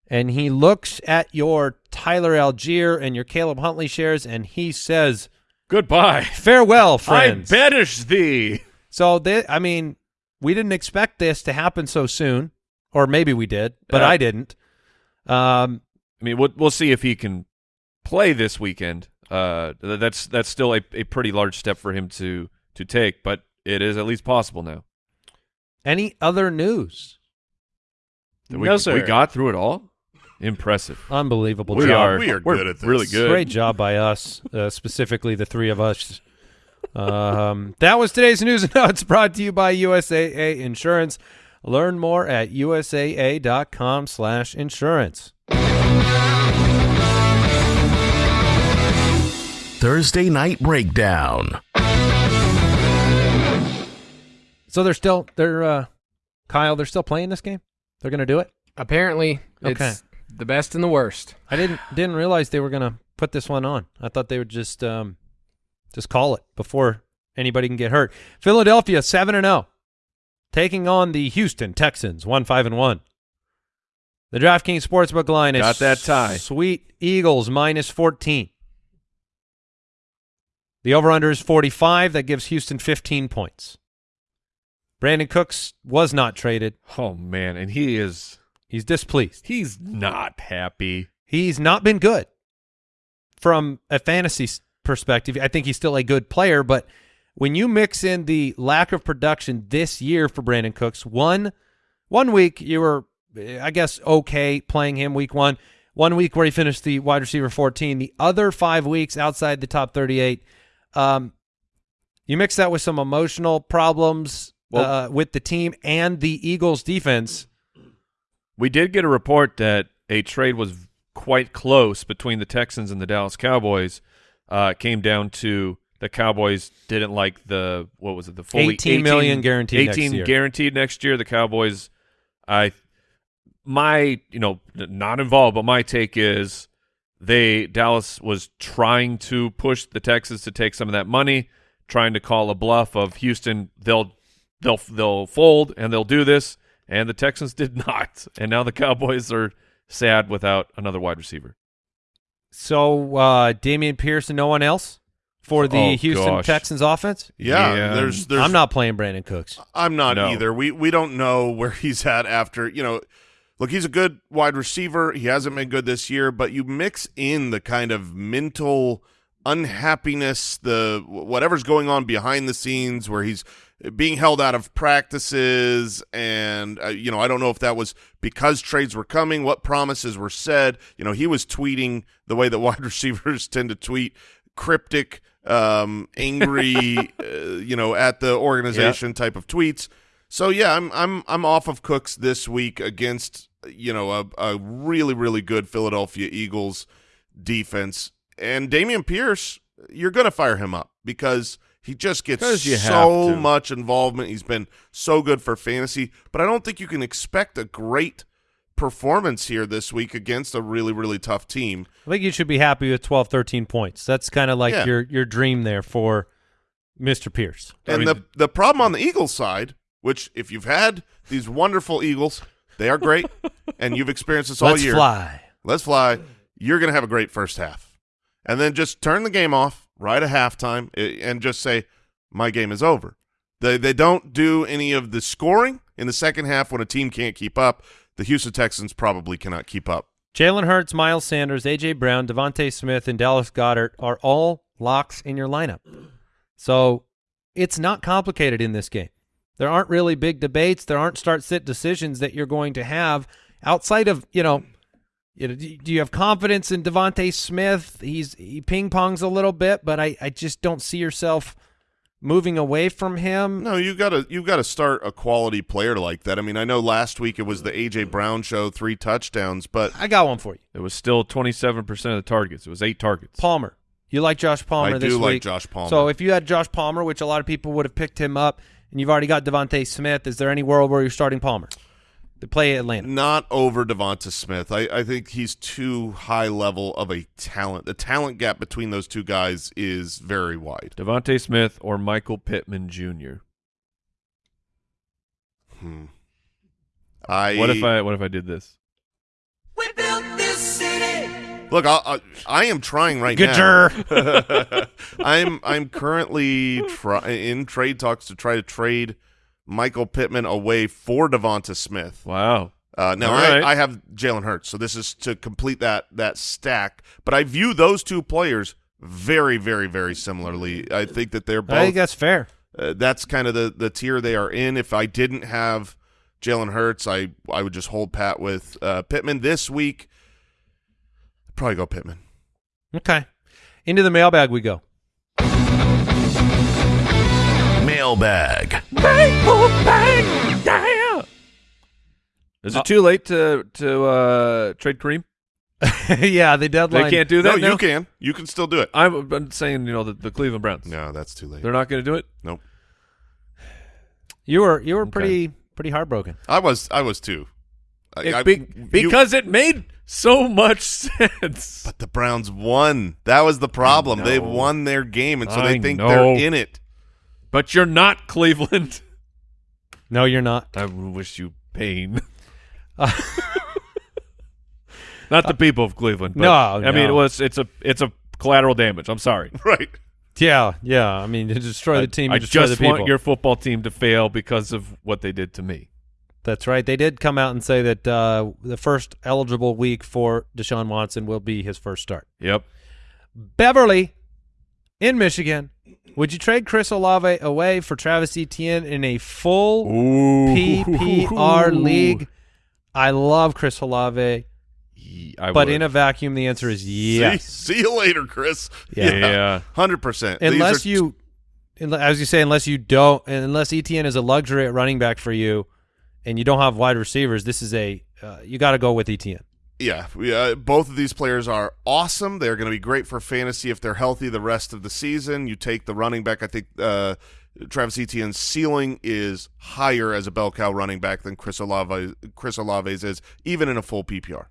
[SPEAKER 4] and he looks at your Tyler Allgeier and your Caleb Huntley shares, and he says,
[SPEAKER 1] goodbye,
[SPEAKER 4] farewell, friends.
[SPEAKER 1] I banish thee.
[SPEAKER 4] So, they, I mean, we didn't expect this to happen so soon, or maybe we did, but
[SPEAKER 1] Yeah.
[SPEAKER 4] I didn't. Um,
[SPEAKER 1] I mean, we'll we'll see if he can play this weekend. Uh, that's that's still a, a pretty large step for him to to take, but it is at least possible now.
[SPEAKER 4] any other news?
[SPEAKER 1] Did we,
[SPEAKER 6] No, sir.
[SPEAKER 1] We got through it all. Impressive.
[SPEAKER 4] Unbelievable
[SPEAKER 1] we
[SPEAKER 4] job.
[SPEAKER 1] are
[SPEAKER 5] We are
[SPEAKER 1] we're
[SPEAKER 5] good at this.
[SPEAKER 1] Really good.
[SPEAKER 4] Great job by us, uh, specifically the three of us. Um, that was today's news and notes brought to you by USAA Insurance. Learn more at usaa.com slash insurance.
[SPEAKER 2] Thursday Night Breakdown.
[SPEAKER 4] So they're still, they're, uh, Kyle, they're still playing this game? They're going to do it?
[SPEAKER 7] Apparently, it's
[SPEAKER 4] Okay.
[SPEAKER 7] The best and the worst.
[SPEAKER 4] I didn't didn't realize they were gonna put this one on. I thought they would just um just call it before anybody can get hurt. Philadelphia seven and zero, taking on the Houston Texans one five and one. The DraftKings Sportsbook line is
[SPEAKER 1] Got that tie.
[SPEAKER 4] Sweet Eagles minus fourteen. The over under is forty five. That gives Houston fifteen points. Brandin Cooks was not traded.
[SPEAKER 1] Oh man, and he is
[SPEAKER 4] He's displeased.
[SPEAKER 1] he's not happy.
[SPEAKER 4] He's not been good from a fantasy perspective. I think he's still a good player, but when you mix in the lack of production this year for Brandin Cooks, one one week you were, eh, I guess, okay playing him week one. One week where he finished the wide receiver 14. The other five weeks outside the top 38, um, you mix that with some emotional problems
[SPEAKER 1] Well-
[SPEAKER 4] uh, with the team and the Eagles defense.
[SPEAKER 1] We did get a report that a trade was quite close between the Texans and the Dallas Cowboys. Uh, it came down to the Cowboys didn't like the what was it the fully
[SPEAKER 4] 18 million guaranteed next
[SPEAKER 1] 18
[SPEAKER 4] year.
[SPEAKER 1] guaranteed next year. The Cowboys, I my you know not involved, but my take is they Dallas was trying to push the Texans to take some of that money, trying to call a bluff of Houston. They'll they'll they'll fold and they'll do this, and the Texans did not, and now the Cowboys are sad without another wide receiver.
[SPEAKER 4] So uh, Dameon Pierce and no one else for the
[SPEAKER 1] Oh,
[SPEAKER 4] Houston
[SPEAKER 1] gosh.
[SPEAKER 4] Texans offense.
[SPEAKER 5] Yeah,
[SPEAKER 1] Yeah.
[SPEAKER 5] there's there's
[SPEAKER 4] I'm not playing Brandin Cooks.
[SPEAKER 5] I'm not
[SPEAKER 1] No.
[SPEAKER 5] either. We we don't know where he's at after, you know, look, he's a good wide receiver. He hasn't been good this year, but you mix in the kind of mental unhappiness, the whatever's going on behind the scenes where he's being held out of practices and uh, you know, I don't know if that was because trades were coming, what promises were said. You know, he was tweeting the way that wide receivers tend to tweet, cryptic um angry uh, you know at the organization type of tweets. So yeah i'm i'm i'm off of cooks this week against you know a, a really really good philadelphia eagles defense. And dameon pierce you're gonna fire him up because he just gets
[SPEAKER 1] you
[SPEAKER 5] so much involvement he's been so good for fantasy but i don't think you can expect a great performance here this week against a really really tough team
[SPEAKER 4] I think you should be happy with 12, 13 points. That's kind of like
[SPEAKER 5] Yeah.
[SPEAKER 4] your your dream there for Mr. Pierce.
[SPEAKER 5] And
[SPEAKER 1] mean,
[SPEAKER 5] the the problem on the Eagles side, which if you've had these wonderful Eagles, they are great, and you've experienced this all year.
[SPEAKER 4] Let's fly.
[SPEAKER 5] Let's fly. You're going to have a great first half, and then just turn the game off right at halftime i- and just say, "My game is over." They they don't do any of the scoring in the second half when a team can't keep up. The Houston Texans probably cannot keep up.
[SPEAKER 4] Jalen Hurts, Miles Sanders, A.J. Brown, DeVonta Smith, and Dallas Goedert are all locks in your lineup. So it's not complicated in this game. There aren't really big debates. There aren't start-sit decisions that you're going to have outside of, you know, you know, do do you have confidence in DeVonta Smith? He's he ping pongs a little bit, but I, I just don't see yourself moving away from him.
[SPEAKER 5] No, you gotta you gotta start a quality player like that. I mean, I know last week it was the AJ Brown show, three touchdowns, but
[SPEAKER 4] I got one for you.
[SPEAKER 1] It was still 27% of the targets. It was eight targets.
[SPEAKER 4] Palmer. You like Josh Palmer
[SPEAKER 5] I
[SPEAKER 4] this
[SPEAKER 5] do like. Josh Palmer.
[SPEAKER 4] So if you had Josh Palmer, which a lot of people would have picked him up, and you've already got DeVonta Smith, is there any world where you're starting Palmer to play Atlanta?
[SPEAKER 5] not over Devonta Smith. I, I think he's too high level of a talent. The talent gap between those two guys is very wide.
[SPEAKER 1] DeVonta Smith or Michael Pittman Jr.
[SPEAKER 5] Hmm. I
[SPEAKER 1] What if I what if I did this? We built this city.
[SPEAKER 5] Look? I, I, I am trying right
[SPEAKER 4] Good
[SPEAKER 5] now. I'm I'm currently try, in trade talks to try to trade Michael Pittman away for Devonta Smith.
[SPEAKER 1] Wow.
[SPEAKER 5] Uh, now
[SPEAKER 1] All
[SPEAKER 5] I,
[SPEAKER 1] right.
[SPEAKER 5] I have Jalen Hurts, so this is to complete that that stack. But I view those two players very, very, very similarly. I think that they're both.
[SPEAKER 4] I think that's fair.
[SPEAKER 5] uh, that's kind of the the tier they are in. If I didn't have Jalen Hurts, I I would just hold pat with uh, Pittman this week. Probably go Pittman.
[SPEAKER 4] Okay. Into the mailbag we go.
[SPEAKER 2] Mailbag.
[SPEAKER 1] Is it too late to to uh, trade Kareem?
[SPEAKER 4] yeah, the deadline.
[SPEAKER 1] They can't do that
[SPEAKER 5] no,
[SPEAKER 1] now?
[SPEAKER 5] you can. You can still do it.
[SPEAKER 1] I'm, I'm saying, you know, the, the Cleveland Browns.
[SPEAKER 5] No, that's too late.
[SPEAKER 1] They're not going to do it.
[SPEAKER 5] Nope.
[SPEAKER 4] You were you were
[SPEAKER 1] Okay.
[SPEAKER 4] pretty pretty heartbroken.
[SPEAKER 5] I was I was too. I-
[SPEAKER 1] It
[SPEAKER 5] I-
[SPEAKER 1] be-
[SPEAKER 5] you-
[SPEAKER 1] because it made so much sense.
[SPEAKER 5] but the Browns won. That was the problem. They won their game, and so they think
[SPEAKER 1] know.
[SPEAKER 5] they're in it.
[SPEAKER 1] But you're not Cleveland.
[SPEAKER 4] No, you're not.
[SPEAKER 1] I wish you pain. not the people of Cleveland. But,
[SPEAKER 4] No,
[SPEAKER 1] I mean it was it's a it's a collateral damage. I'm sorry.
[SPEAKER 5] Right.
[SPEAKER 4] Yeah, yeah. I mean, to destroy the team,
[SPEAKER 1] I, I
[SPEAKER 4] destroy
[SPEAKER 1] just
[SPEAKER 4] the people.
[SPEAKER 1] want your football team to fail because of what they did to me.
[SPEAKER 4] That's right. They did come out and say that uh, the first eligible week for Deshaun Watson will be his first start.
[SPEAKER 1] Yep.
[SPEAKER 4] Beverly in Michigan. Would you trade Chris Olave away for Travis Etienne in a full PPR league? I love Chris Olave,
[SPEAKER 1] I
[SPEAKER 4] but
[SPEAKER 1] would.
[SPEAKER 4] in a vacuum, the answer is yes.
[SPEAKER 5] See, see you later, Chris.
[SPEAKER 1] Yeah.
[SPEAKER 5] Hundred percent.
[SPEAKER 4] unless you, as you say, unless you don't, and unless Etienne is a luxury at running back for you, and you don't have wide receivers, this is a uh, you got to go with Etienne.
[SPEAKER 5] Yeah, we, uh, both of these players are awesome. They're going to be great for fantasy if they're healthy the rest of the season. You take the running back. I think uh, Travis Etienne's ceiling is higher as a bell cow running back than Chris Olave Chris Olave's is, even in a full PPR.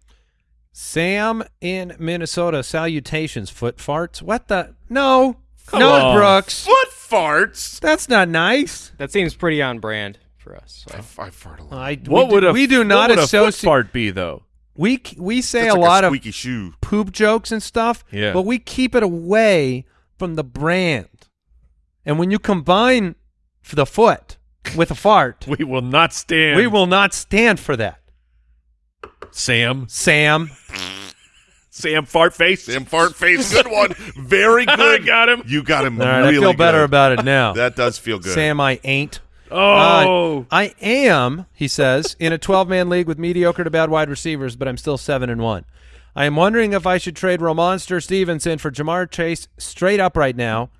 [SPEAKER 4] Sam in Minnesota. Salutations, foot farts. What the? No,
[SPEAKER 1] Come
[SPEAKER 4] no,
[SPEAKER 1] on.
[SPEAKER 4] Brooks.
[SPEAKER 5] Foot farts.
[SPEAKER 4] That's not nice.
[SPEAKER 6] That seems pretty on brand for us.
[SPEAKER 5] I,
[SPEAKER 6] So.
[SPEAKER 5] I fart a lot.
[SPEAKER 4] I,
[SPEAKER 1] What
[SPEAKER 4] we
[SPEAKER 1] would
[SPEAKER 4] do,
[SPEAKER 1] a
[SPEAKER 4] we do
[SPEAKER 1] what
[SPEAKER 4] not
[SPEAKER 1] would a foot
[SPEAKER 4] associate.
[SPEAKER 1] fart be though?
[SPEAKER 4] We we say
[SPEAKER 5] That's
[SPEAKER 4] a
[SPEAKER 5] like
[SPEAKER 4] lot
[SPEAKER 5] a
[SPEAKER 4] of
[SPEAKER 5] squeaky shoe.
[SPEAKER 4] poop jokes and stuff,
[SPEAKER 1] Yeah.
[SPEAKER 4] but we keep it away from the brand. And when you combine the foot with a fart,
[SPEAKER 1] We will not stand.
[SPEAKER 4] we will not stand for that.
[SPEAKER 1] Sam.
[SPEAKER 4] Sam,
[SPEAKER 1] Sam fart face.
[SPEAKER 5] Sam fart face. Good one. Very good.
[SPEAKER 1] I got him.
[SPEAKER 5] You got him
[SPEAKER 4] all right,
[SPEAKER 5] really
[SPEAKER 4] I feel better
[SPEAKER 5] good.
[SPEAKER 4] about it now.
[SPEAKER 5] That does feel good.
[SPEAKER 4] Sam, I ain't.
[SPEAKER 1] Oh.
[SPEAKER 4] Uh, I am, he says, in a 12-man league with mediocre to bad wide receivers, but I'm still 7 and 1. I am wondering if I should trade Rhamondre Stevenson for Ja'Marr Chase straight up right now.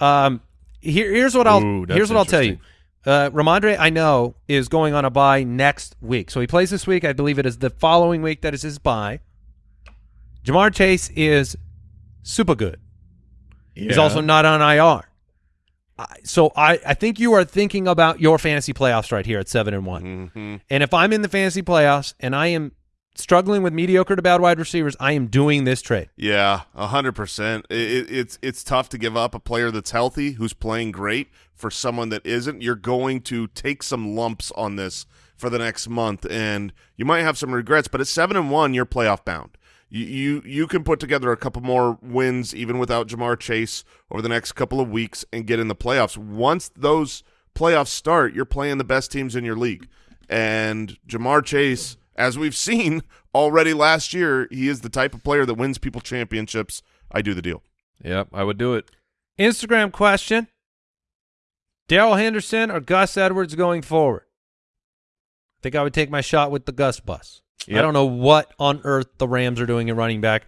[SPEAKER 4] Um here, here's what I'll
[SPEAKER 1] Ooh,
[SPEAKER 4] here's what I'll tell you. Uh, Rhamondre, I know, is going on a bye next week. So he plays this week. I believe it is the following week that is his bye. Ja'Marr Chase is super good. He's also not on IR. So I, I think you are thinking about your fantasy playoffs right here at seven and one.
[SPEAKER 5] Mhm.
[SPEAKER 4] And if I'm in the fantasy playoffs and I am struggling with mediocre to bad wide receivers, I am doing this trade.
[SPEAKER 5] Yeah, a hundred percent. It, it- it's it's tough to give up a player that's healthy who's playing great for someone that isn't. You're going to take some lumps on this for the next month, and you might have some regrets. But at seven and one, you're playoff bound. You you you can put together a couple more wins even without Ja'Marr Chase over the next couple of weeks and get in the playoffs. Once those playoffs start, you're playing the best teams in your league, and Ja'Marr Chase. As we've seen already last year, he is the type of player that wins people championships. I do the deal.
[SPEAKER 1] Yep, I would do it.
[SPEAKER 4] Instagram question. Darrell Henderson or Gus Edwards going forward? I think I would take my shot with the Gus bus. I don't know what on earth the Rams are doing in running back,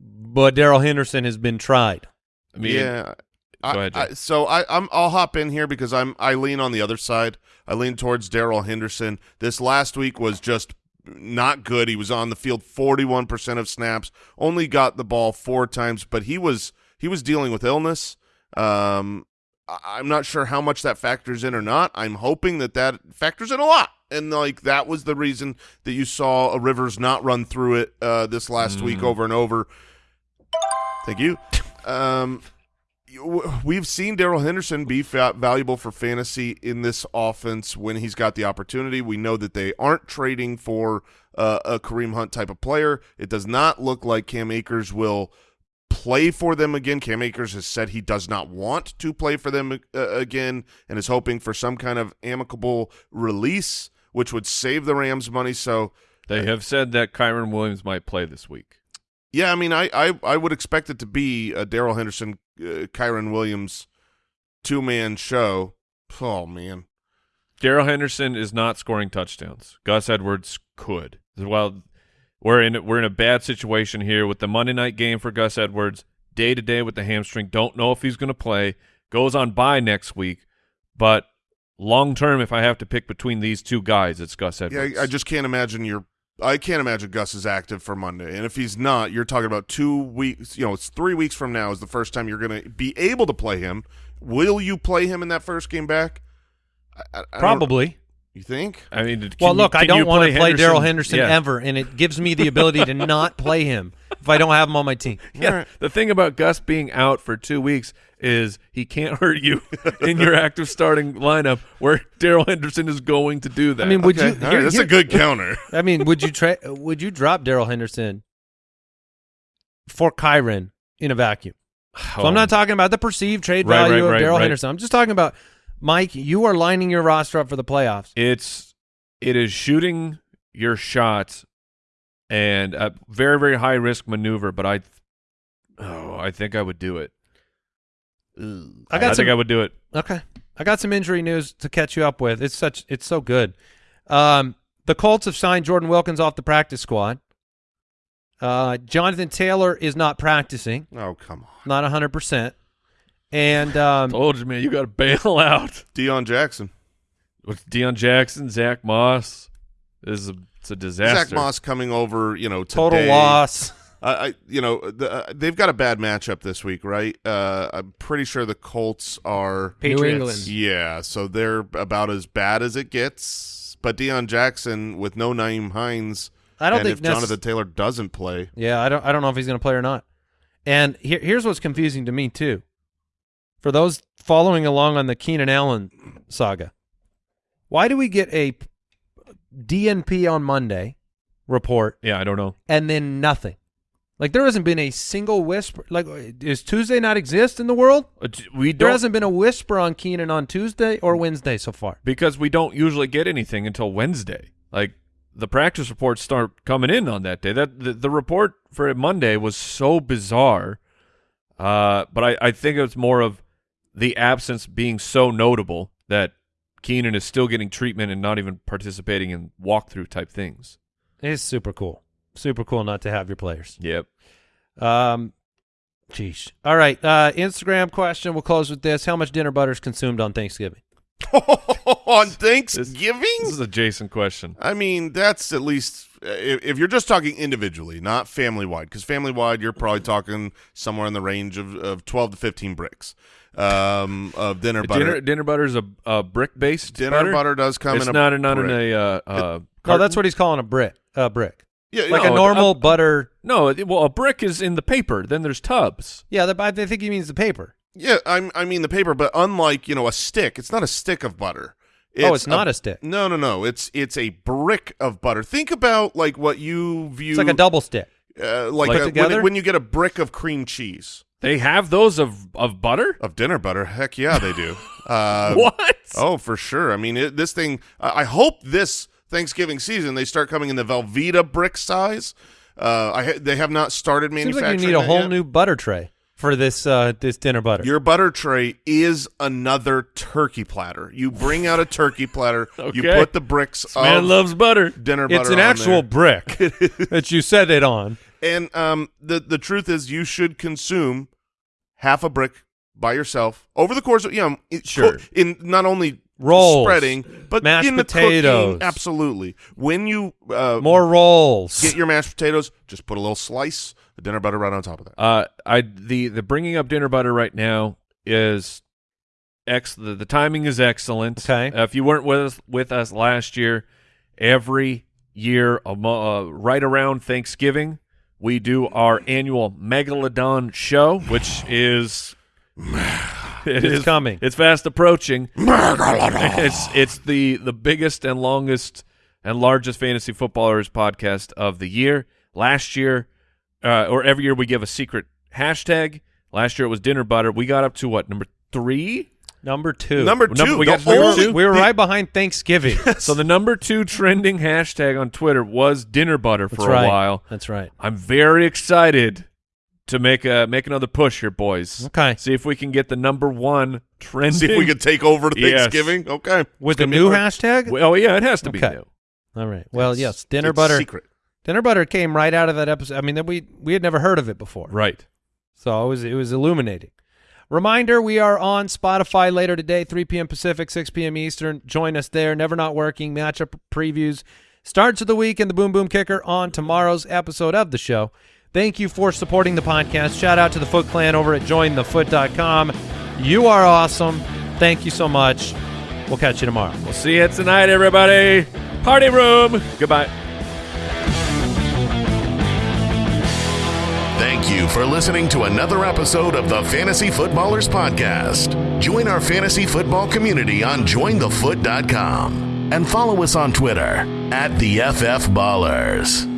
[SPEAKER 4] but Darrell Henderson has been tried.
[SPEAKER 1] I mean,
[SPEAKER 5] yeah. I,
[SPEAKER 1] Go ahead,
[SPEAKER 5] I,
[SPEAKER 1] Jay.
[SPEAKER 5] so I, I'm I'll hop in here because I'm I lean on the other side. I lean towards Darrell Henderson. This last week was just not good. He was on the field 41% of snaps, only got the ball four times, but he was he was dealing with illness. Um, I- I'm not sure how much that factors in or not. I'm hoping that that factors in a lot. And like that was the reason that you saw a Rivers not run through it uh, this last week over and over. Thank you. Um, we've seen Darrell Henderson be valuable for fantasy in this offense when he's got the opportunity. We know that they aren't trading for uh, a Kareem Hunt type of player. It does not look like Cam Akers will play for them again. Cam Akers has said he does not want to play for them uh, again and is hoping for some kind of amicable release, which would save the Rams money. So,
[SPEAKER 1] they have said that Kyren Williams might play this week.
[SPEAKER 5] yeah, I mean, I I, I would expect it to be a Darrell Henderson, uh, Kyren Williams two man show. Oh man,
[SPEAKER 1] Darrell Henderson is not scoring touchdowns. Gus Edwards could. Well, we're in we're in a bad situation here with the Monday night game for Gus Edwards. Day to day with the hamstring. Don't know if he's going to play. Goes on by next week, but long term, if I have to pick between these two guys, it's Gus Edwards.
[SPEAKER 5] yeah, I just can't imagine you're. I can't imagine Gus is active for Monday, and if he's not, you're talking about two weeks. You know, it's three weeks from now is the first time you're going to be able to play him. Will you play him in that first game back? I, I- I
[SPEAKER 4] Probably.
[SPEAKER 5] You think?
[SPEAKER 1] I mean, can
[SPEAKER 4] Well,
[SPEAKER 1] you-
[SPEAKER 4] look, I don't want to play
[SPEAKER 1] Henderson?
[SPEAKER 4] Darrell Henderson
[SPEAKER 1] Yeah.
[SPEAKER 4] ever, and it gives me the ability to not play him if I don't have him on my team.
[SPEAKER 1] Yeah, the thing about Gus being out for two weeks is he can't hurt you in your active starting lineup, where Darrell Henderson is going to do that.
[SPEAKER 4] I mean, would
[SPEAKER 5] Okay,
[SPEAKER 4] you?
[SPEAKER 5] all right,
[SPEAKER 4] here-
[SPEAKER 5] that's
[SPEAKER 4] here-
[SPEAKER 5] a good counter.
[SPEAKER 4] I mean, would you tra- Would you drop Darrell Henderson for Kyren in a vacuum? So I'm not oh. talking about the perceived trade
[SPEAKER 1] Oh. Right,
[SPEAKER 4] value
[SPEAKER 1] right,
[SPEAKER 4] of
[SPEAKER 1] right,
[SPEAKER 4] Daryl
[SPEAKER 1] right.
[SPEAKER 4] Henderson. I'm just talking about Mike. You are lining your roster up for the playoffs.
[SPEAKER 1] it's it is shooting your shots and a very very high risk maneuver but i oh i think i would do it
[SPEAKER 4] I got some.
[SPEAKER 1] think i would do it
[SPEAKER 4] Okay. I got some injury news to catch you up with. It's such it's so good. Um, the Colts have signed Jordan Wilkins off the practice squad. Uh, Jonathan Taylor is not practicing,
[SPEAKER 5] Oh come on,
[SPEAKER 4] not 100%. And um,
[SPEAKER 1] told you man you got to bail out
[SPEAKER 5] Deon Jackson.
[SPEAKER 1] with Deon Jackson Zack Moss this is a It's a disaster.
[SPEAKER 5] Zack Moss coming over, you know,
[SPEAKER 4] Total loss.
[SPEAKER 5] I, I you know, the, uh, they've got a bad matchup this week, right? Uh, I'm pretty sure the Colts are.
[SPEAKER 7] New England.
[SPEAKER 5] Yeah, so they're about as bad as it gets. But Deon Jackson with no Nyheim Hines,
[SPEAKER 4] I don't
[SPEAKER 5] and
[SPEAKER 4] think
[SPEAKER 5] if Jonathan Taylor doesn't play,
[SPEAKER 4] Yeah, I don't I don't know if he's going to play or not. And here, here's what's confusing to me too. For those following along on the Keenan Allen saga, why do we get a DNP on Monday report
[SPEAKER 1] Yeah, I don't know.
[SPEAKER 4] and then nothing? Like there hasn't been a single whisper. Like, does Tuesday not exist in the world?
[SPEAKER 1] Uh, We
[SPEAKER 4] There hasn't been a whisper on Keenan on Tuesday or Wednesday so far.
[SPEAKER 1] because we don't usually get anything until Wednesday. Like the practice reports start coming in on that day. That the, the report for Monday was so bizarre. Uh, but I, I think it's more of the absence being so notable that Keenan is still getting treatment and not even participating in walkthrough type things.
[SPEAKER 4] It's super cool. Super cool not to have your players.
[SPEAKER 1] Yep.
[SPEAKER 4] Um, geez. All right. Uh, Instagram question. We'll close with this. How much dinner butter is consumed on Thanksgiving?
[SPEAKER 5] on Thanksgiving.
[SPEAKER 1] This is a Jason question.
[SPEAKER 5] I mean, that's at least if, if you're just talking individually, not family wide. Because family wide, you're probably talking somewhere in the range of, of 12 to 15 bricks um, of dinner butter.
[SPEAKER 1] Dinner, dinner butter is a, a brick based
[SPEAKER 5] Dinner butter, does come
[SPEAKER 1] It's
[SPEAKER 5] in a
[SPEAKER 1] not, not in
[SPEAKER 5] brick.
[SPEAKER 1] a uh, uh,
[SPEAKER 4] No, that's what he's calling a brick. A brick.
[SPEAKER 5] yeah,
[SPEAKER 4] Like
[SPEAKER 5] no,
[SPEAKER 4] a normal
[SPEAKER 1] uh,
[SPEAKER 4] butter.
[SPEAKER 1] No, well, a brick is in the paper. Then there's tubs.
[SPEAKER 4] Yeah, the, I think he means the paper.
[SPEAKER 5] Yeah, I'm, I mean the paper, but unlike you know a stick, it's not a stick of butter.
[SPEAKER 4] Oh, it's not a, stick.
[SPEAKER 5] No, no, no. It's it's a brick of butter. Think about like what you view
[SPEAKER 4] It's like a double stick.
[SPEAKER 5] uh, like
[SPEAKER 1] Like
[SPEAKER 5] a- when,
[SPEAKER 4] together?
[SPEAKER 5] when you get a brick of cream cheese
[SPEAKER 1] They have those of of butter.
[SPEAKER 5] of dinner butter. Heck yeah, they do. uh,
[SPEAKER 1] what?
[SPEAKER 5] Oh, for sure. I mean, it, this thing. I I hope this Thanksgiving season they start coming in the Velveeta brick size. Uh, I they have not started
[SPEAKER 4] Seems
[SPEAKER 5] manufacturing.
[SPEAKER 4] like you need a whole
[SPEAKER 5] yet.
[SPEAKER 4] new butter tray for this uh, this dinner butter.
[SPEAKER 5] Your butter tray is another turkey platter. You bring out a turkey platter. You put the bricks
[SPEAKER 1] Man
[SPEAKER 5] of
[SPEAKER 1] loves butter.
[SPEAKER 5] dinner butter.
[SPEAKER 4] it's an actual
[SPEAKER 5] there.
[SPEAKER 4] brick that you set it on.
[SPEAKER 5] And um, the the truth is, you should consume half a brick by yourself over the course of you know it-
[SPEAKER 4] Sure.
[SPEAKER 5] in not only
[SPEAKER 4] Rolls,
[SPEAKER 5] spreading but
[SPEAKER 4] mashed
[SPEAKER 5] in the
[SPEAKER 4] potatoes.
[SPEAKER 5] cooking. Absolutely. When you uh,
[SPEAKER 4] More rolls.
[SPEAKER 5] get your mashed potatoes, just put a little slice dinner butter right on top of that.
[SPEAKER 1] Uh, I the the bringing up dinner butter right now is ex. The, the timing is excellent.
[SPEAKER 4] Okay.
[SPEAKER 1] Uh, if you weren't with us with us last year, every year, a uh, right around Thanksgiving, we do our annual Megalodon show, which is it
[SPEAKER 4] It's
[SPEAKER 1] is-
[SPEAKER 4] coming.
[SPEAKER 1] It's fast approaching. Megalodon. it's it's the the biggest and longest and largest fantasy footballers podcast of the year. Last year, uh, or every year, we give a secret hashtag. Last year it was dinner butter. We got up to what number three?
[SPEAKER 4] Number two.
[SPEAKER 5] Number
[SPEAKER 1] Number-
[SPEAKER 5] two,
[SPEAKER 1] we got number
[SPEAKER 5] only-
[SPEAKER 1] two?
[SPEAKER 4] We were right behind Thanksgiving.
[SPEAKER 1] So the number two trending hashtag on Twitter was dinner butter for
[SPEAKER 4] That's
[SPEAKER 1] a
[SPEAKER 4] right.
[SPEAKER 1] while.
[SPEAKER 4] That's right.
[SPEAKER 1] I'm very excited to make a make another push here, boys.
[SPEAKER 4] Okay.
[SPEAKER 1] See if we can get the number one trending.
[SPEAKER 5] See if we could take over to
[SPEAKER 1] Yes.
[SPEAKER 5] Thanksgiving. Okay.
[SPEAKER 4] With
[SPEAKER 5] It's
[SPEAKER 4] the
[SPEAKER 5] gonna be
[SPEAKER 4] new
[SPEAKER 5] hard.
[SPEAKER 4] hashtag?
[SPEAKER 1] Well, yeah, it has to be
[SPEAKER 4] Okay.
[SPEAKER 1] new.
[SPEAKER 4] All right. Well,
[SPEAKER 5] It's-
[SPEAKER 4] yes, dinner
[SPEAKER 5] it's
[SPEAKER 4] butter.
[SPEAKER 5] Secret.
[SPEAKER 4] Dinner butter came right out of that episode. I mean, that we we had never heard of it before.
[SPEAKER 1] Right.
[SPEAKER 4] So it was it was illuminating. Reminder: We are on Spotify later today, 3 p.m. Pacific, 6 p.m. Eastern. Join us there. Never not working matchup previews, starts of the week, and the Boom Boom Kicker on tomorrow's episode of the show. Thank you for supporting the podcast. Shout out to the Foot Clan over at jointhefoot.com. You are awesome. Thank you so much. We'll catch you tomorrow.
[SPEAKER 1] We'll see you tonight, everybody. Party room. Goodbye.
[SPEAKER 2] Thank you for listening to another episode of the Fantasy Footballers Podcast. Join our fantasy football community on jointhefoot.com and follow us on Twitter at the FF Ballers.